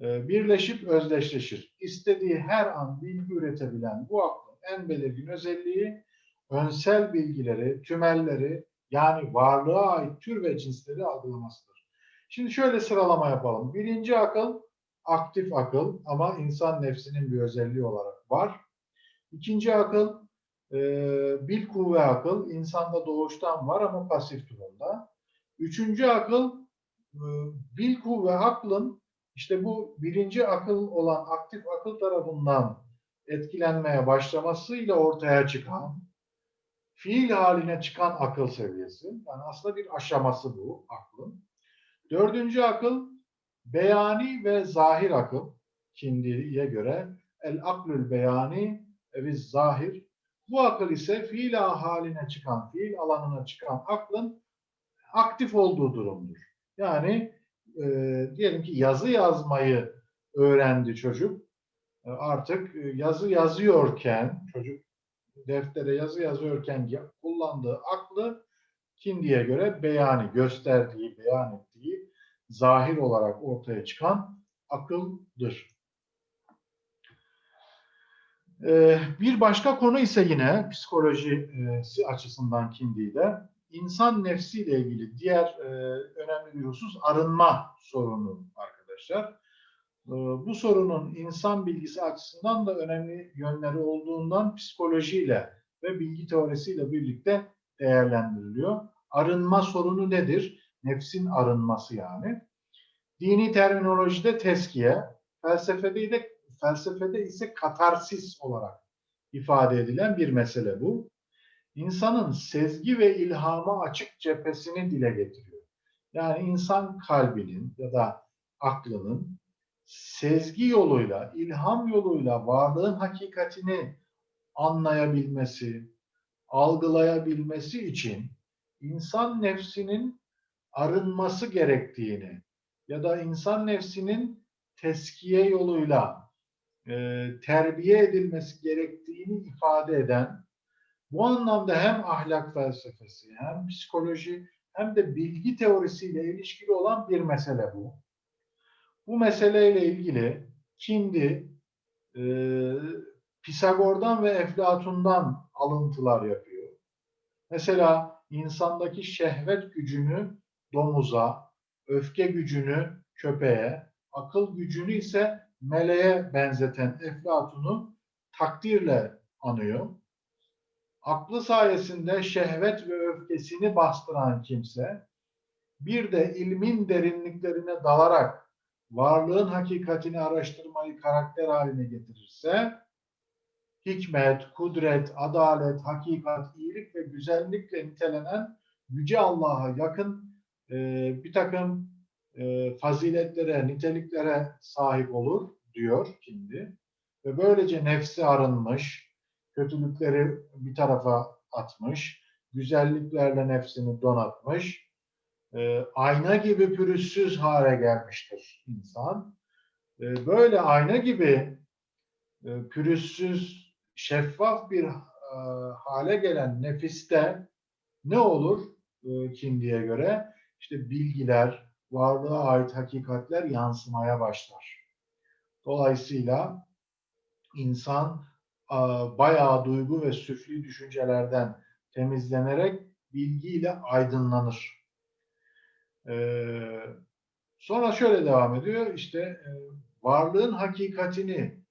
e, birleşip özdeşleşir. İstediği her an bilgi üretebilen bu aklın en belirgin özelliği önsel bilgileri, tümelleri yani varlığa ait tür ve cinsleri algılamasıdır. Şimdi şöyle sıralama yapalım. Birinci akıl aktif akıl ama insan nefsinin bir özelliği olarak var. İkinci akıl e, bil kuvve akıl insanda doğuştan var ama pasif durumda. Üçüncü akıl e, bil kuvve aklın işte bu birinci akıl olan aktif akıl tarafından etkilenmeye başlamasıyla ortaya çıkan fiil haline çıkan akıl seviyesi. Yani aslında bir aşaması bu aklın. Dördüncü akıl beyani ve zahir akıl. Kindiye göre el aklül beyani ve zahir. Bu akıl ise fiil haline çıkan, fiil alanına çıkan aklın aktif olduğu durumdur. Yani e, diyelim ki yazı yazmayı öğrendi çocuk. E, artık e, yazı yazıyorken, çocuk deftere yazı yazıyorken ya- kullandığı aklı Kindi'ye göre beyani, gösterdiği, beyan ettiği, zahir olarak ortaya çıkan akıldır. Ee, bir başka konu ise yine psikolojisi açısından Kindi'de insan nefsiyle ilgili diğer e, önemli bir husus arınma sorunu arkadaşlar. Ee, Bu sorunun insan bilgisi açısından da önemli yönleri olduğundan psikolojiyle ve bilgi teorisiyle birlikte değerlendiriliyor. Arınma sorunu nedir? Nefsin arınması yani. Dini terminolojide teskiye, felsefede de felsefede ise katarsis olarak ifade edilen bir mesele bu. İnsanın sezgi ve ilhama açık cephesini dile getiriyor. Yani insan kalbinin ya da aklının sezgi yoluyla, ilham yoluyla varlığın hakikatini anlayabilmesi, algılayabilmesi için insan nefsinin arınması gerektiğini ya da insan nefsinin teskiye yoluyla e, terbiye edilmesi gerektiğini ifade eden bu anlamda hem ahlak felsefesi hem psikoloji hem de bilgi teorisiyle ilişkili olan bir mesele bu. Bu meseleyle ilgili Kindi e, Pisagor'dan ve Eflatun'dan alıntılar yapıyor. Mesela insandaki şehvet gücünü domuza, öfke gücünü köpeğe, akıl gücünü ise meleğe benzeten Eflatun'u takdirle anıyor. Aklı sayesinde şehvet ve öfkesini bastıran kimse bir de ilmin derinliklerine dalarak varlığın hakikatini araştırmayı karakter haline getirirse hikmet, kudret, adalet, hakikat, iyilik ve güzellikle nitelenen Yüce Allah'a yakın e, bir takım e, faziletlere, niteliklere sahip olur diyor şimdi. Ve böylece nefsi arınmış, kötülükleri bir tarafa atmış, güzelliklerle nefsini donatmış, e, ayna gibi pürüzsüz hale gelmiştir insan. E, böyle ayna gibi pürüzsüz, şeffaf bir hale gelen nefiste ne olur Kindi'ye göre? İşte bilgiler, varlığa ait hakikatler yansımaya başlar. Dolayısıyla insan bayağı duygu ve süfli düşüncelerden temizlenerek bilgiyle aydınlanır. Sonra şöyle devam ediyor. İşte e, varlığın hakikatini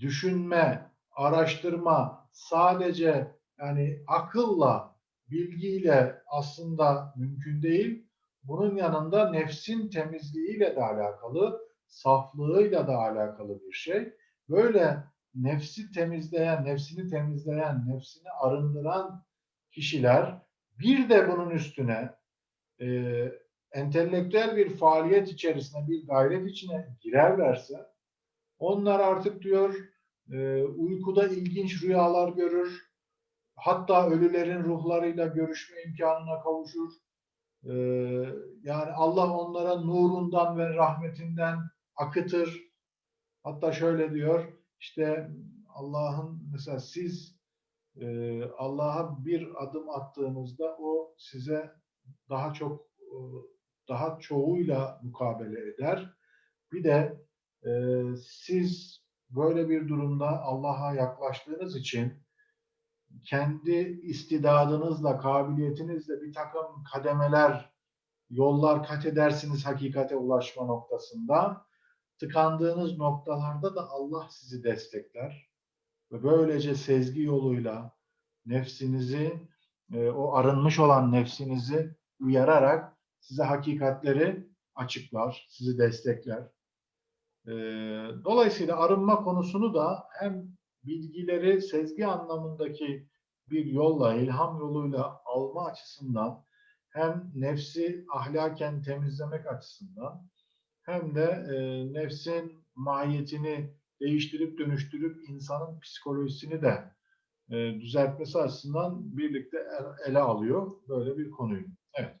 düşünme, araştırma sadece yani akılla, bilgiyle aslında mümkün değil. Bunun yanında nefsin temizliğiyle de alakalı, saflığıyla da alakalı bir şey. Böyle nefsi temizleyen, nefsini temizleyen, nefsini arındıran kişiler bir de bunun üstüne e, entelektüel bir faaliyet içerisine, bir gayret içine girerlerse onlar artık diyor e, uykuda ilginç rüyalar görür, hatta ölülerin ruhlarıyla görüşme imkanına kavuşur. E, yani Allah onlara nurundan ve rahmetinden akıtır. Hatta şöyle diyor, işte Allah'ın mesela siz e, Allah'a bir adım attığınızda o size daha çok e, daha çoğuyla mukabele eder. Bir de e, siz böyle bir durumda Allah'a yaklaştığınız için kendi istidadınızla, kabiliyetinizle bir takım kademeler, yollar kat edersiniz hakikate ulaşma noktasında. Tıkandığınız noktalarda da Allah sizi destekler. Ve böylece sezgi yoluyla nefsinizi, e, o arınmış olan nefsinizi uyararak size hakikatleri açıklar, sizi destekler. E, Dolayısıyla arınma konusunu da hem bilgileri sezgi anlamındaki bir yolla, ilham yoluyla alma açısından hem nefsi ahlaken temizlemek açısından hem de e, nefsin mahiyetini değiştirip dönüştürüp insanın psikolojisini de e, düzeltmesi açısından birlikte el- ele alıyor böyle bir konuyu. Evet.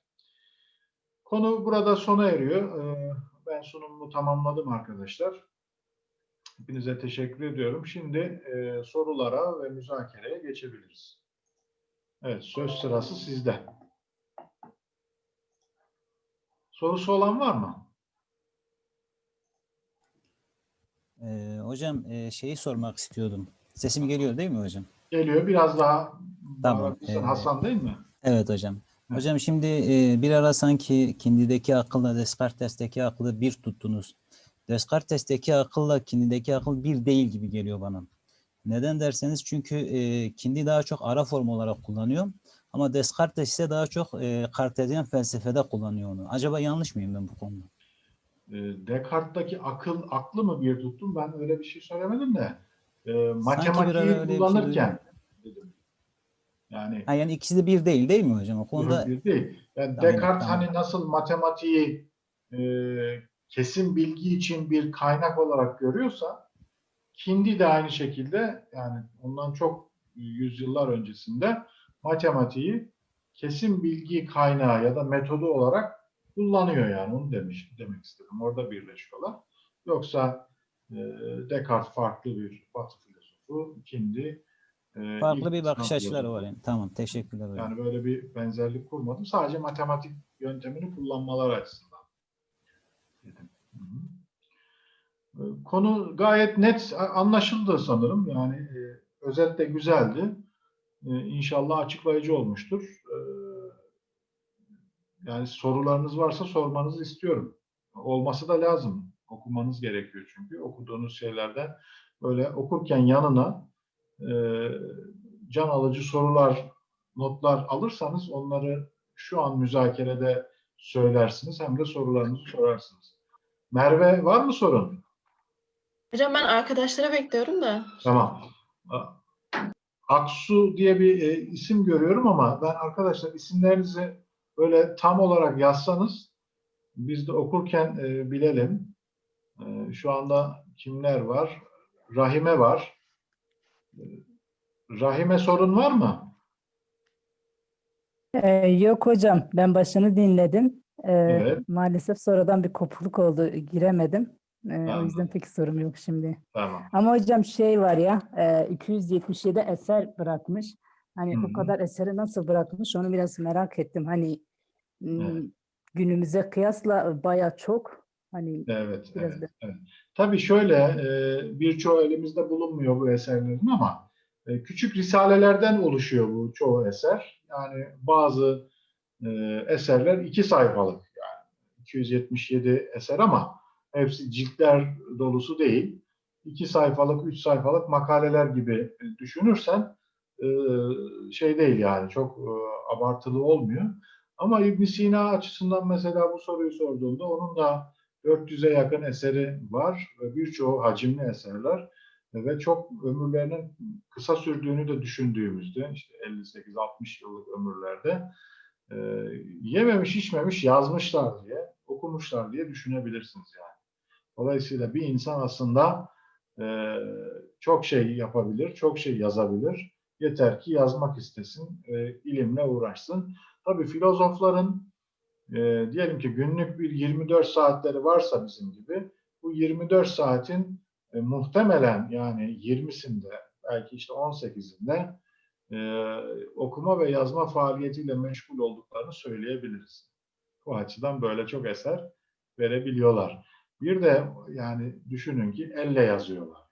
Konu burada sona eriyor. E, ben sunumumu tamamladım arkadaşlar. Hepinize teşekkür ediyorum. Şimdi e, sorulara ve müzakereye geçebiliriz. Evet, söz sırası sizde. Sorusu olan var mı? Ee, hocam e, şeyi sormak istiyordum. Sesim geliyor değil mi hocam? Geliyor. Biraz daha Tamam, bağırırsan e, Hasan değil mi? Evet hocam. Hocam şimdi e, bir ara sanki kindideki akılla Descartes'teki aklı bir tuttunuz. Descartes'teki akılla kindideki akıl bir değil gibi geliyor bana. Neden derseniz çünkü e, kindi daha çok ara form olarak kullanıyor. Ama Descartes ise daha çok e, Kartezyen felsefede kullanıyor onu. Acaba yanlış mıyım ben bu konuda? E, Descartes'teki akıl, aklı mı bir tuttum? Ben öyle bir şey söylemedim de. E, matematiği şey kullanırken dedim. Yani Ha, yani ikisi de bir değil değil mi hocam? O konuda bir değil. Yani Tamam, Descartes tamam. hani nasıl matematiği e, kesin bilgi için bir kaynak olarak görüyorsa Kindi de aynı şekilde yani ondan çok yüzyıllar öncesinde matematiği kesin bilgi kaynağı ya da metodu olarak kullanıyor yani onu demiş demek istedim. Orada birleşiyorlar. Yoksa e, Descartes farklı bir Batı filozofu, Kindi e, farklı bir bakış açıları var yani. Tamam teşekkürler hocam. Yani böyle bir benzerlik kurmadım. Sadece matematik yöntemini kullanmaları açısından dedim. Ee, Konu gayet net anlaşıldı sanırım. Yani e, özet de güzeldi. E, İnşallah açıklayıcı olmuştur. E, yani sorularınız varsa sormanızı istiyorum. Olması da lazım. Okumanız gerekiyor çünkü. Okuduğunuz şeylerden böyle okurken yanına e, can alıcı sorular, notlar alırsanız onları şu an müzakerede söylersiniz hem de sorularınızı sorarsınız. Merve var mı sorun? Hocam ben arkadaşlara bekliyorum da. Tamam. Aksu diye bir e, isim görüyorum ama ben arkadaşlar isimlerinizi böyle tam olarak yazsanız biz de okurken e, bilelim. E, şu anda kimler var? Rahime var. E, Rahime sorun var mı? Ee, yok hocam, ben başını dinledim. Ee, Evet. maalesef sonradan bir kopukluk oldu, giremedim. Ee, o yüzden pek sorum yok şimdi. Tamam. Ama hocam şey var ya, e, 277 eser bırakmış. Hani Hı o hı. kadar eseri nasıl bırakmış onu biraz merak ettim. Hani Evet. günümüze kıyasla baya çok. Hani Evet, Biraz evet, da- evet. Tabii şöyle e, birçoğu elimizde bulunmuyor bu eserlerin ama e, küçük risalelerden oluşuyor bu çoğu eser. Yani bazı e, eserler iki sayfalık yani 277 eser ama hepsi ciltler dolusu değil. İki sayfalık, üç sayfalık makaleler gibi düşünürsen e, şey değil yani çok e, abartılı olmuyor. Ama İbn Sina açısından mesela bu soruyu sorduğunda onun da 400'e yakın eseri var ve birçoğu hacimli eserler ve çok ömürlerinin kısa sürdüğünü de düşündüğümüzde işte 58-60 yıllık ömürlerde e, yememiş içmemiş yazmışlar diye okumuşlar diye düşünebilirsiniz yani. Dolayısıyla bir insan aslında e, çok şey yapabilir, çok şey yazabilir. Yeter ki yazmak istesin, e, ilimle uğraşsın. Tabii filozofların e, diyelim ki günlük bir 24 saatleri varsa bizim gibi bu 24 saatin e, muhtemelen yani 20'sinde belki işte 18'inde e, okuma ve yazma faaliyetiyle meşgul olduklarını söyleyebiliriz. Bu açıdan böyle çok eser verebiliyorlar. Bir de yani düşünün ki elle yazıyorlar.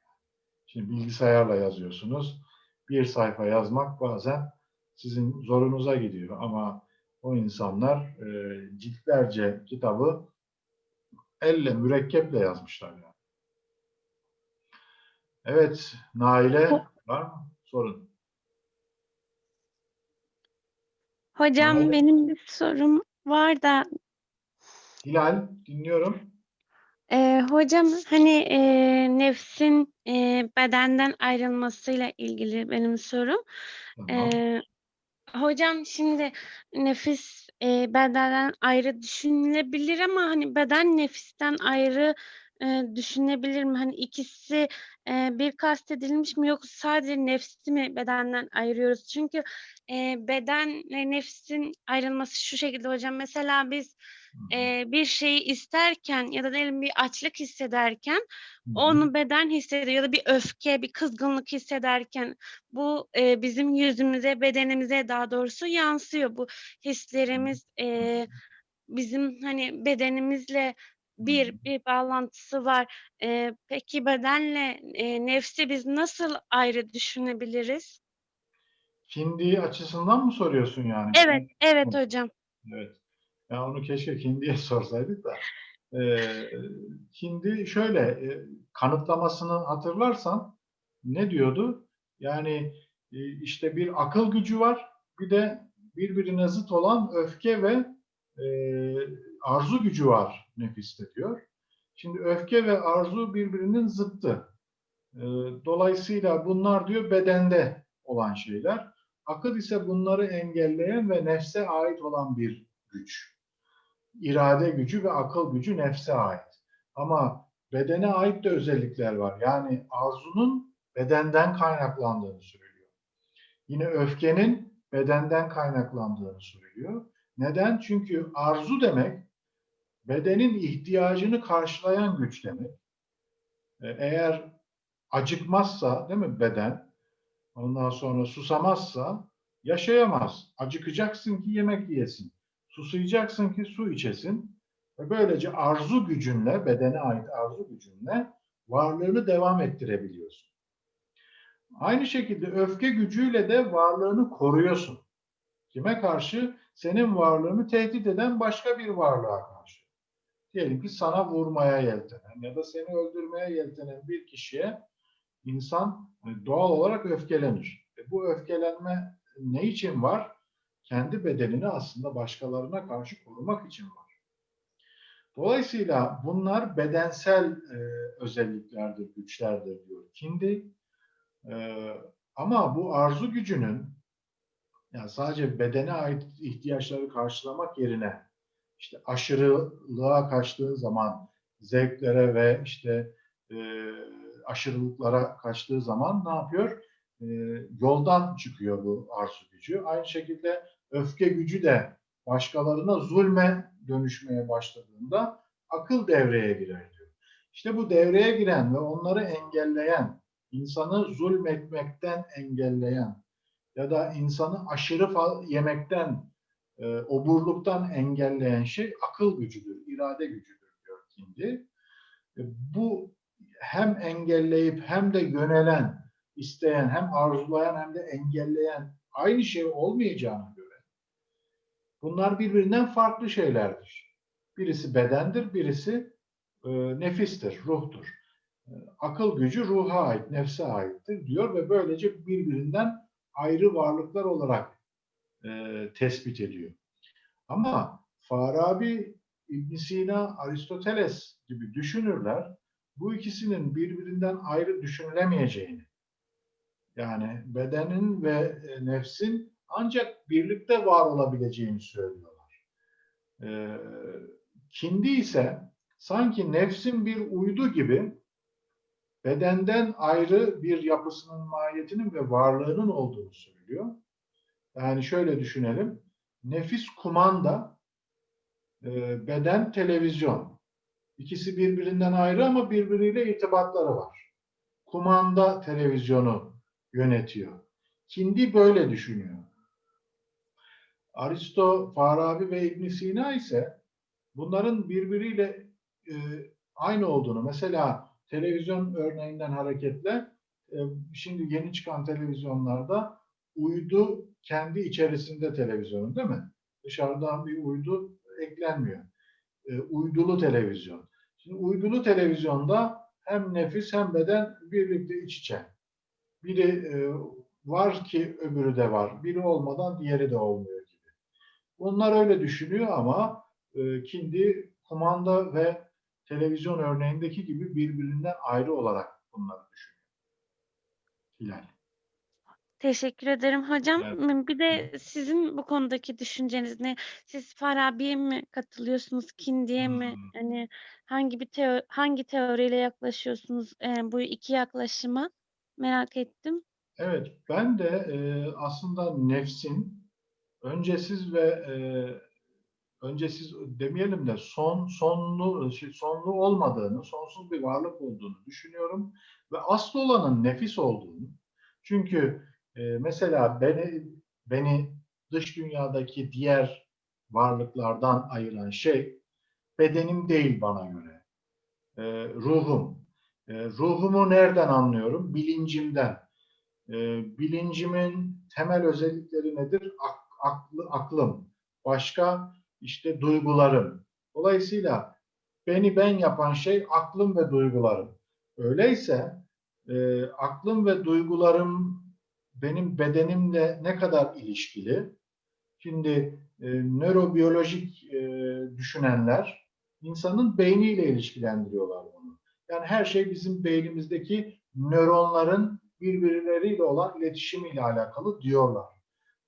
Şimdi bilgisayarla yazıyorsunuz. Bir sayfa yazmak bazen sizin zorunuza gidiyor ama o insanlar e, ciltlerce kitabı elle, mürekkeple yazmışlar yani. Evet, Naile var mı? Sorun. Hocam Anladım. benim bir sorum var da Hilal, dinliyorum. e, hocam hani e, nefsin e, bedenden ayrılmasıyla ilgili benim sorum. Tamam. E, hocam şimdi nefis e, bedenden ayrı düşünülebilir ama hani beden nefisten ayrı e, düşünebilir mi? Hani ikisi e, bir kastedilmiş mi yoksa sadece nefsi mi bedenden ayırıyoruz? Çünkü e, bedenle nefsin ayrılması şu şekilde hocam. Mesela biz e, bir şeyi isterken ya da diyelim bir açlık hissederken onu beden hissediyor ya da bir öfke, bir kızgınlık hissederken bu e, bizim yüzümüze, bedenimize daha doğrusu yansıyor. Bu hislerimiz e, bizim hani bedenimizle bir bir bağlantısı var. E, peki bedenle e, nefsi biz nasıl ayrı düşünebiliriz? Hindi açısından mı soruyorsun yani? Evet, evet hocam. Evet. Ya onu keşke Hindi'ye sorsaydık da. Ee, Hindi şöyle e, kanıtlamasını hatırlarsan ne diyordu? Yani e, işte bir akıl gücü var, bir de birbirine zıt olan öfke ve e, arzu gücü var nefiste diyor. Şimdi öfke ve arzu birbirinin zıttı. E, dolayısıyla bunlar diyor bedende olan şeyler. Akıl ise bunları engelleyen ve nefse ait olan bir güç. İrade gücü ve akıl gücü nefse ait. Ama bedene ait de özellikler var. Yani arzunun bedenden kaynaklandığını söylüyor. Yine öfkenin bedenden kaynaklandığını söylüyor. Neden? Çünkü arzu demek bedenin ihtiyacını karşılayan güç demek. E, Eğer acıkmazsa değil mi beden ondan sonra susamazsa yaşayamaz. Acıkacaksın ki yemek yiyesin. Susayacaksın ki su içesin. Ve böylece arzu gücünle, bedene ait arzu gücünle varlığını devam ettirebiliyorsun. Aynı şekilde öfke gücüyle de varlığını koruyorsun. Kime karşı? Senin varlığını tehdit eden başka bir varlığa karşı. Diyelim ki sana vurmaya yeltenen ya da seni öldürmeye yeltenen bir kişiye insan e, doğal olarak öfkelenir. E bu öfkelenme ne için var? Kendi bedenini aslında başkalarına karşı korumak için var. Dolayısıyla bunlar bedensel e, özelliklerdir, güçlerdir diyor Kindi. E, ama bu arzu gücünün yani sadece bedene ait ihtiyaçları karşılamak yerine işte aşırılığa kaçtığın zaman zevklere ve işte e, aşırılıklara kaçtığı zaman ne yapıyor? E, yoldan çıkıyor bu arzu gücü. Aynı şekilde öfke gücü de başkalarına zulme dönüşmeye başladığında akıl devreye girer diyor. İşte bu devreye giren ve onları engelleyen, insanı zulmetmekten engelleyen ya da insanı aşırı yemekten, e, oburluktan engelleyen şey akıl gücüdür, irade gücüdür diyor kindi. E, Bu hem engelleyip hem de yönelen, isteyen, hem arzulayan hem de engelleyen aynı şey olmayacağına göre bunlar birbirinden farklı şeylerdir. Birisi bedendir, birisi e, nefistir, ruhtur. E, Akıl gücü ruha ait, nefse aittir diyor ve böylece birbirinden ayrı varlıklar olarak e, tespit ediyor. Ama Farabi, İbn Sina, Aristoteles gibi düşünürler bu ikisinin birbirinden ayrı düşünülemeyeceğini, yani bedenin ve e, nefsin ancak birlikte var olabileceğini söylüyorlar. Ee, kindi ise sanki nefsin bir uydu gibi bedenden ayrı bir yapısının, mahiyetinin ve varlığının olduğunu söylüyor. Yani şöyle düşünelim. Nefis kumanda, e, beden televizyon. İkisi birbirinden ayrı ama birbiriyle irtibatları var. Kumanda televizyonu yönetiyor. Kindi böyle düşünüyor. Aristo, Farabi ve İbn Sina ise bunların birbiriyle e, aynı olduğunu, mesela televizyon örneğinden hareketle e, şimdi yeni çıkan televizyonlarda uydu kendi içerisinde televizyonun değil mi? Dışarıdan bir uydu eklenmiyor. E, uydulu televizyon. Şimdi uydulu televizyonda hem nefis hem beden birlikte iç içe. Biri e, var ki öbürü de var. Biri olmadan diğeri de olmuyor gibi. Bunlar öyle düşünüyor ama e, Kindi kumanda ve televizyon örneğindeki gibi birbirinden ayrı olarak bunları düşünüyor. Hilal. Teşekkür ederim hocam. Evet. Bir de sizin bu konudaki düşünceniz ne? Siz Farabi'ye mi katılıyorsunuz, Kindi'ye mi? Hmm. Hani hangi bir teo hangi teoriyle yaklaşıyorsunuz e, bu iki yaklaşıma? Merak ettim. Evet, ben de e, aslında nefsin öncesiz ve e, öncesiz demeyelim de son sonlu şey, sonlu olmadığını, sonsuz bir varlık olduğunu düşünüyorum ve asıl olanın nefis olduğunu. Çünkü e, mesela beni beni dış dünyadaki diğer varlıklardan ayıran şey bedenim değil bana göre. E, ruhum. E, ruhumu nereden anlıyorum? Bilincimden. E, bilincimin temel özellikleri nedir? Ak- aklı, aklım. Başka işte duygularım. Dolayısıyla beni ben yapan şey aklım ve duygularım. Öyleyse e, aklım ve duygularım benim bedenimle ne kadar ilişkili? Şimdi e, nörobiyolojik e, düşünenler insanın beyniyle ilişkilendiriyorlar bunu. Yani her şey bizim beynimizdeki nöronların birbirleriyle olan iletişimiyle alakalı diyorlar.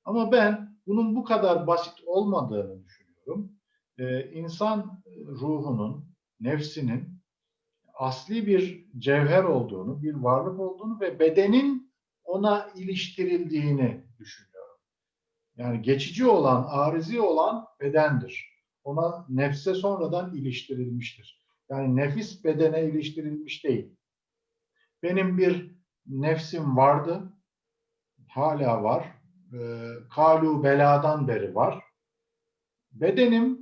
Ama ben bunun bu kadar basit olmadığını düşünüyorum. Ee, insan ruhunun, nefsinin asli bir cevher olduğunu, bir varlık olduğunu ve bedenin ona iliştirildiğini düşünüyorum. Yani geçici olan, arizi olan bedendir. Ona nefse sonradan iliştirilmiştir. Yani nefis bedene iliştirilmiş değil. Benim bir nefsim vardı, hala var. E, kalu beladan beri var. Bedenim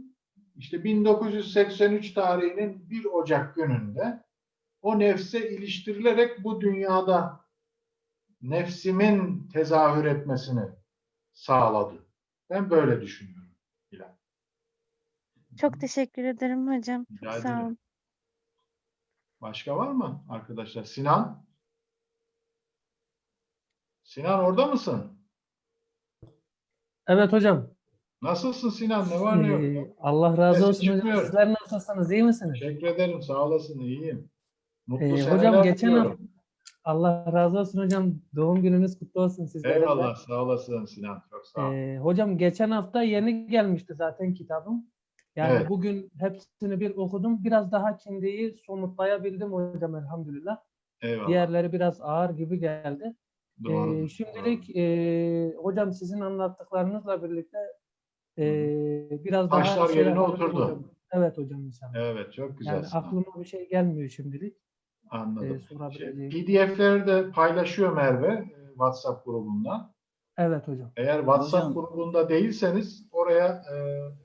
işte 1983 tarihinin 1 Ocak gününde o nefse iliştirilerek bu dünyada nefsimin tezahür etmesini sağladı. Ben böyle düşünüyorum. Hilal. Çok teşekkür ederim hocam. Rica Sağ ederim. olun. Başka var mı arkadaşlar? Sinan? Sinan orada mısın? Evet hocam. Nasılsın Sinan? Ne var ne yok? Ee, Allah razı Sesin olsun hocam. çıkmıyor. Sizler nasılsınız? İyi misiniz? Teşekkür ederim. Sağ olasın. İyiyim. Mutlu Ee, seneler hocam geçen diliyorum. Allah razı olsun hocam. Doğum gününüz kutlu olsun sizlere. de. Eyvallah. Sağ olasın Sinan. Çok sağ ol. Ee, hocam geçen hafta yeni gelmişti zaten kitabım. Yani Evet. bugün hepsini bir okudum. Biraz daha kendiyi somutlayabildim hocam elhamdülillah. Eyvallah. Diğerleri biraz ağır gibi geldi. Doğru. Ee, şimdilik e, hocam sizin anlattıklarınızla birlikte e, biraz daha Taşlar şey yerine oturdu. hocam. Evet hocam inşallah. Evet. Çok güzel. Yani aklıma bir şey gelmiyor şimdilik. Anladım. Ee, sorabileceğim. Şey, PDF'leri de paylaşıyor Merve e, WhatsApp grubundan. Evet hocam. Eğer WhatsApp Hocam- grubunda değilseniz oraya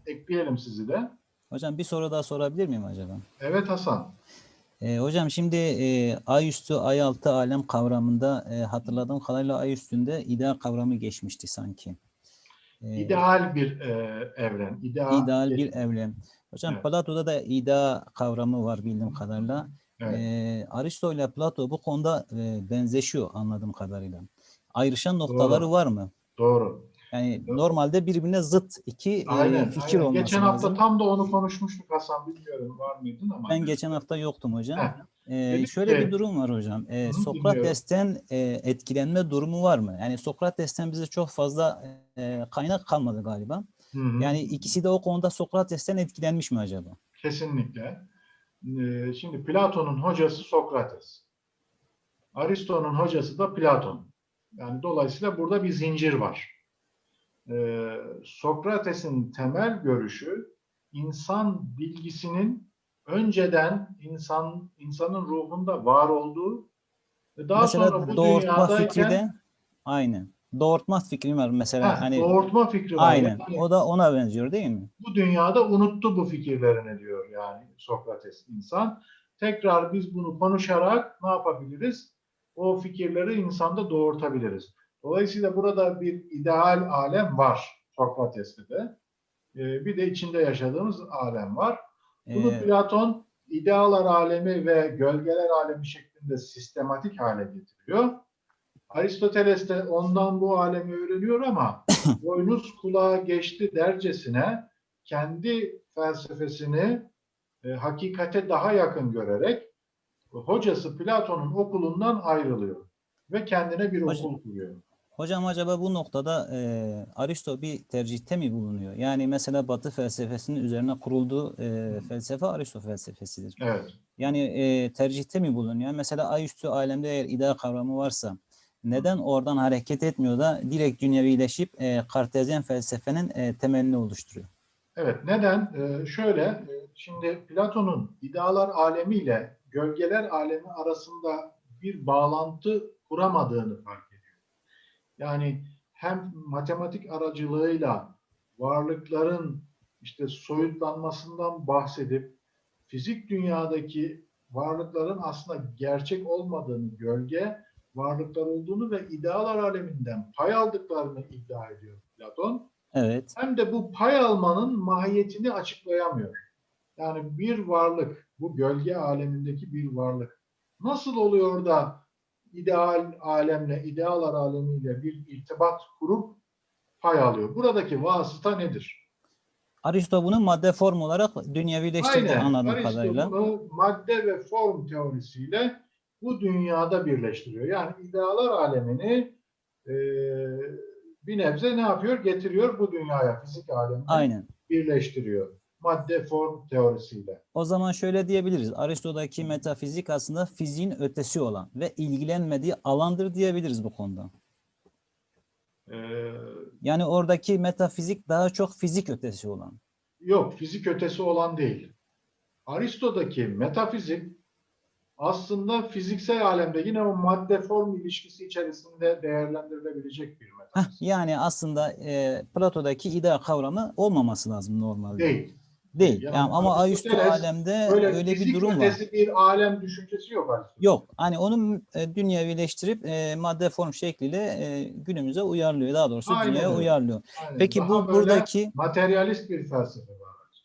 e, ekleyelim sizi de. Hocam bir soru daha sorabilir miyim acaba? Evet Hasan. Ee, hocam şimdi e, ay üstü, ay altı alem kavramında e, hatırladığım kadarıyla ay üstünde ideal kavramı geçmişti sanki. Ee, İdeal bir e, evren. İdeal, ideal bir evren. Hocam Evet. Plato'da da ideal kavramı var bildiğim kadarıyla. Evet. Ee, Aristo ile Plato bu konuda e, benzeşiyor anladığım kadarıyla. Ayrışan noktaları var mı? Doğru. Yani normalde birbirine zıt iki e, Aynen. fikir aynen. olması Geçen hafta lazım. tam da onu konuşmuştuk Hasan. Bilmiyorum var mıydın ama. Ben geçen hafta yoktum hocam. Heh. Ee, Dedik şöyle ki- bir durum var hocam. Ee, Sokrates'ten e, etkilenme durumu var mı? Yani Sokrates'ten bize çok fazla e, kaynak kalmadı galiba. Hı hı. Yani ikisi de o konuda Sokrates'ten etkilenmiş mi acaba? Kesinlikle. Ee, Şimdi Platon'un hocası Sokrates. Aristo'nun hocası da Platon. Yani dolayısıyla burada bir zincir var. Ee, Sokrates'in temel görüşü insan bilgisinin önceden insan insanın ruhunda var olduğu ve daha mesela sonra bu doğurtma fikri dünyadayken de aynen. Doğurtma fikri var mesela Heh, hani doğurtma fikri var. aynen. Yani O da ona benziyor değil mi? bu dünyada unuttu bu fikirlerini diyor yani Sokrates insan. Tekrar biz bunu konuşarak ne yapabiliriz? O fikirleri insanda doğurtabiliriz. Dolayısıyla burada bir ideal alem var Sokrates'te de. Ee, bir de içinde yaşadığımız alem var. Bunu Ee, Platon idealar alemi ve gölgeler alemi şeklinde sistematik hale getiriyor. Aristoteles de ondan bu alemi öğreniyor ama boynuz kulağa geçti dercesine kendi felsefesini e, hakikate daha yakın görerek hocası Platon'un okulundan ayrılıyor ve kendine bir Hocam- okul kuruyor. Hocam acaba bu noktada e, Aristo bir tercihte mi bulunuyor? Yani mesela Batı felsefesinin üzerine kurulduğu e, felsefe Aristo felsefesidir. Evet. Yani e, tercihte mi bulunuyor? Mesela ay üstü alemde eğer ideal kavramı varsa neden oradan hareket etmiyor da direkt dünyevileşip e, Kartezyen felsefenin e, temelini oluşturuyor? Evet, neden? Ee, şöyle, e, şimdi Platon'un idealar alemi ile gölgeler alemi arasında bir bağlantı kuramadığını fark ediyor. Yani hem matematik aracılığıyla varlıkların işte soyutlanmasından bahsedip fizik dünyadaki varlıkların aslında gerçek olmadığını, gölge varlıklar olduğunu ve idealar aleminden pay aldıklarını iddia ediyor Platon Evet. hem de bu pay almanın mahiyetini açıklayamıyor. Yani bir varlık, bu gölge alemindeki bir varlık nasıl oluyor da ideal alemle, idealar alemiyle bir irtibat kurup pay alıyor? Buradaki vasıta nedir? Aristo bunu madde form olarak dünyevileştirdi anladığım Aristo kadarıyla. bunu madde ve form teorisiyle bu dünyada birleştiriyor. Yani idealar alemini e, bir nebze ne yapıyor? Getiriyor bu dünyaya, fizik alemine Aynen. birleştiriyor. Madde form teorisiyle. O zaman şöyle diyebiliriz. Aristo'daki metafizik aslında fiziğin ötesi olan ve ilgilenmediği alandır diyebiliriz bu konuda. Ee, Yani oradaki metafizik daha çok fizik ötesi olan. yok, fizik ötesi olan değil. Aristo'daki metafizik aslında fiziksel alemde yine o madde form ilişkisi içerisinde değerlendirilebilecek bir Heh, metafizik. yani aslında e, Plato'daki ideal kavramı olmaması lazım normalde. Değil. Değil. Yani Yani ama ayüstü alemde Böyle, öyle bir durum var. bir alem düşüncesi yok Aristo'da. Yok. Hani onu e, dünyevileştirip e, madde form şekliyle e, günümüze uyarlıyor. Daha doğrusu Aynen dünyaya öyle. uyarlıyor. Aynen. Peki Daha bu buradaki materyalist bir felsefe.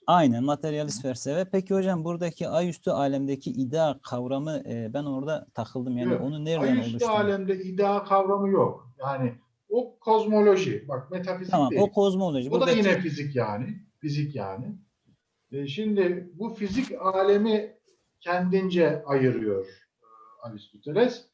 Aynen materyalist felsefe. Peki hocam buradaki ayüstü alemdeki ideal kavramı e, ben orada takıldım. Yani Yok. onu nereden Ayüstü oluşturuyor? alemde idea kavramı yok. Yani o kozmoloji. Bak metafizik Tamam değil. o kozmoloji. O da Buradaki yine fizik yani. Fizik yani. E, şimdi bu fizik alemi kendince ayırıyor e, Aristoteles.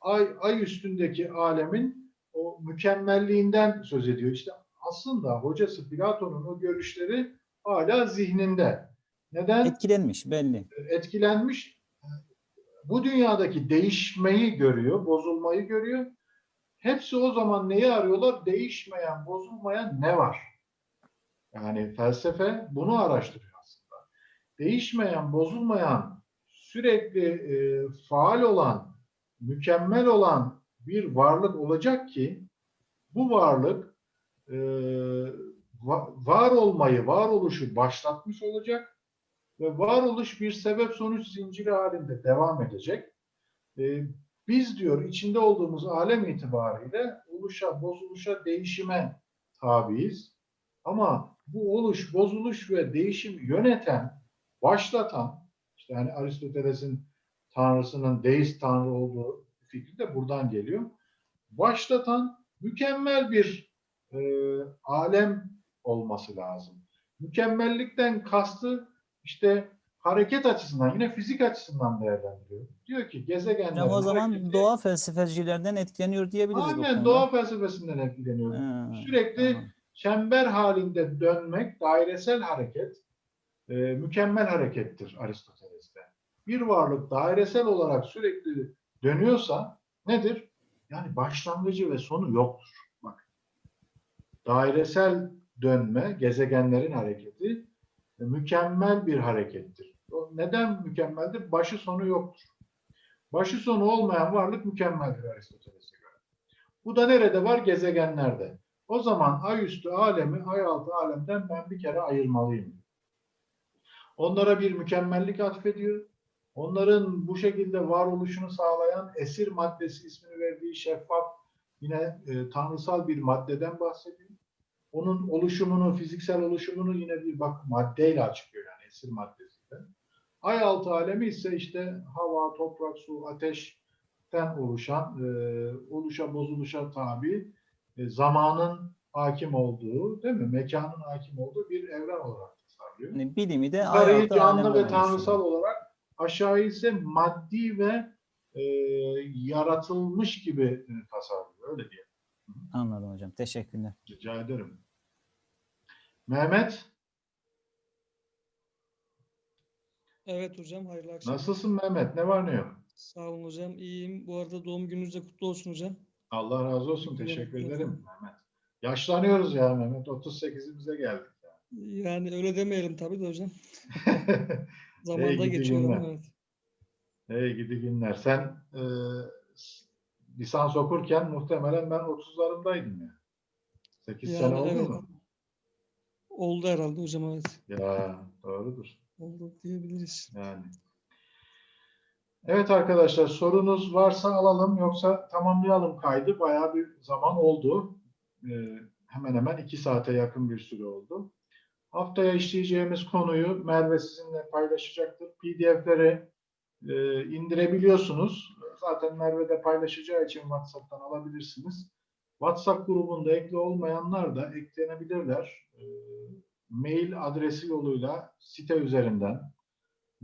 Ay, ay üstündeki alemin o mükemmelliğinden söz ediyor. İşte aslında hocası Platon'un o görüşleri hala zihninde. Neden? etkilenmiş belli. etkilenmiş. Bu dünyadaki değişmeyi görüyor, bozulmayı görüyor. Hepsi o zaman neyi arıyorlar? Değişmeyen, bozulmayan ne var? Yani felsefe bunu araştırıyor aslında. Değişmeyen, bozulmayan, sürekli e, faal olan, mükemmel olan bir varlık olacak ki bu varlık e, var olmayı, varoluşu başlatmış olacak ve varoluş bir sebep sonuç zinciri halinde devam edecek. Ee, biz diyor içinde olduğumuz alem itibariyle oluşa, bozuluşa, değişime tabiiz. Ama bu oluş, bozuluş ve değişimi yöneten, başlatan, işte hani Aristoteles'in tanrısının deist tanrı olduğu fikri de buradan geliyor. Başlatan mükemmel bir e, alem olması lazım. Mükemmellikten kastı işte hareket açısından, yine fizik açısından değerlendiriyor. Diyor ki gezegenlerin Hocam o zaman hareketi- doğa felsefecilerden etkileniyor diyebiliriz Aynen doğa felsefesinden etkileniyor. Ha, Sürekli tamam. çember halinde dönmek, dairesel hareket e, mükemmel harekettir Aristoteles'te. Bir varlık dairesel olarak sürekli dönüyorsa nedir? Yani başlangıcı ve sonu yoktur. Bak. Dairesel dönme, gezegenlerin hareketi e, mükemmel bir harekettir. Neden mükemmeldir? Başı sonu yoktur. Başı sonu olmayan varlık mükemmeldir Aristoteles'e göre. Bu da nerede var? Gezegenlerde. O zaman ay üstü alemi ay altı alemden ben bir kere ayırmalıyım. Onlara bir mükemmellik atfediyor. Onların bu şekilde varoluşunu sağlayan esir maddesi ismini verdiği şeffaf yine e, tanrısal bir maddeden bahsediyor. Onun oluşumunu, fiziksel oluşumunu yine bir bak maddeyle açıklıyor yani esir maddesiyle. Ay altı alemi ise işte hava, toprak, su, ateşten oluşan, e, oluşa bozuluşa tabi e, zamanın hakim olduğu, değil mi? Mekanın hakim olduğu bir evren olarak tasarlıyor. Yani bilimi de Yukarıyı canlı ve tanrısal olarak aşağıyı ise maddi ve e, yaratılmış gibi e, tasarlıyor. Öyle diyelim. Anladım hocam. Teşekkürler. Rica ederim. Mehmet, Evet hocam, hayırlı akşamlar. nasılsın Mehmet? Ne var ne yok? Sağ olun hocam, iyiyim. Bu arada doğum gününüz de kutlu olsun hocam. Allah razı olsun. Teşekkür Teşekkür ederim. ederim Mehmet. Yaşlanıyoruz ya Mehmet. 38'imize geldik. Yani öyle demeyelim tabii de hocam. Hey Zamanda gidi geçiyor ama günler. evet. Hey gidi günler. Sen e, lisans okurken muhtemelen ben 30'larımdaydım ya. 8 sene Yani oldu evet. mu? Oldu herhalde hocam evet. Ya doğrudur. Oldu diyebiliriz. Yani. Evet arkadaşlar sorunuz varsa alalım yoksa tamamlayalım kaydı. Bayağı bir zaman oldu. Ee, hemen hemen iki saate yakın bir süre oldu. Haftaya işleyeceğimiz konuyu Merve sizinle paylaşacaktır. PDF'leri e, indirebiliyorsunuz. Zaten Merve de paylaşacağı için WhatsApp'tan alabilirsiniz. WhatsApp grubunda ekli olmayanlar da eklenebilirler. Ee, mail adresi yoluyla site üzerinden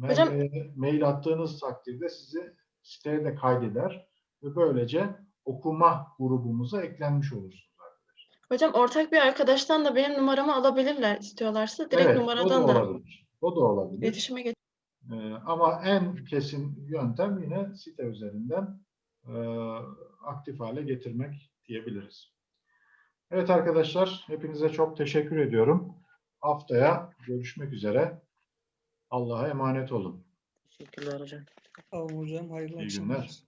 Hocam- Merve'ye mail attığınız takdirde sizi siteye de kaydeder ve böylece okuma grubumuza eklenmiş olursunuz. Hocam ortak bir arkadaştan da benim numaramı alabilirler istiyorlarsa. Direkt evet, o da numaradan da olabilir. O da olabilir. iletişime geç. Ee, ama en kesin yöntem yine site üzerinden e, aktif hale getirmek diyebiliriz. Evet arkadaşlar, hepinize çok teşekkür ediyorum. Haftaya görüşmek üzere. Allah'a emanet olun. Teşekkürler hocam. Sağ olun hocam, hayırlı İyi akşamlar. günler.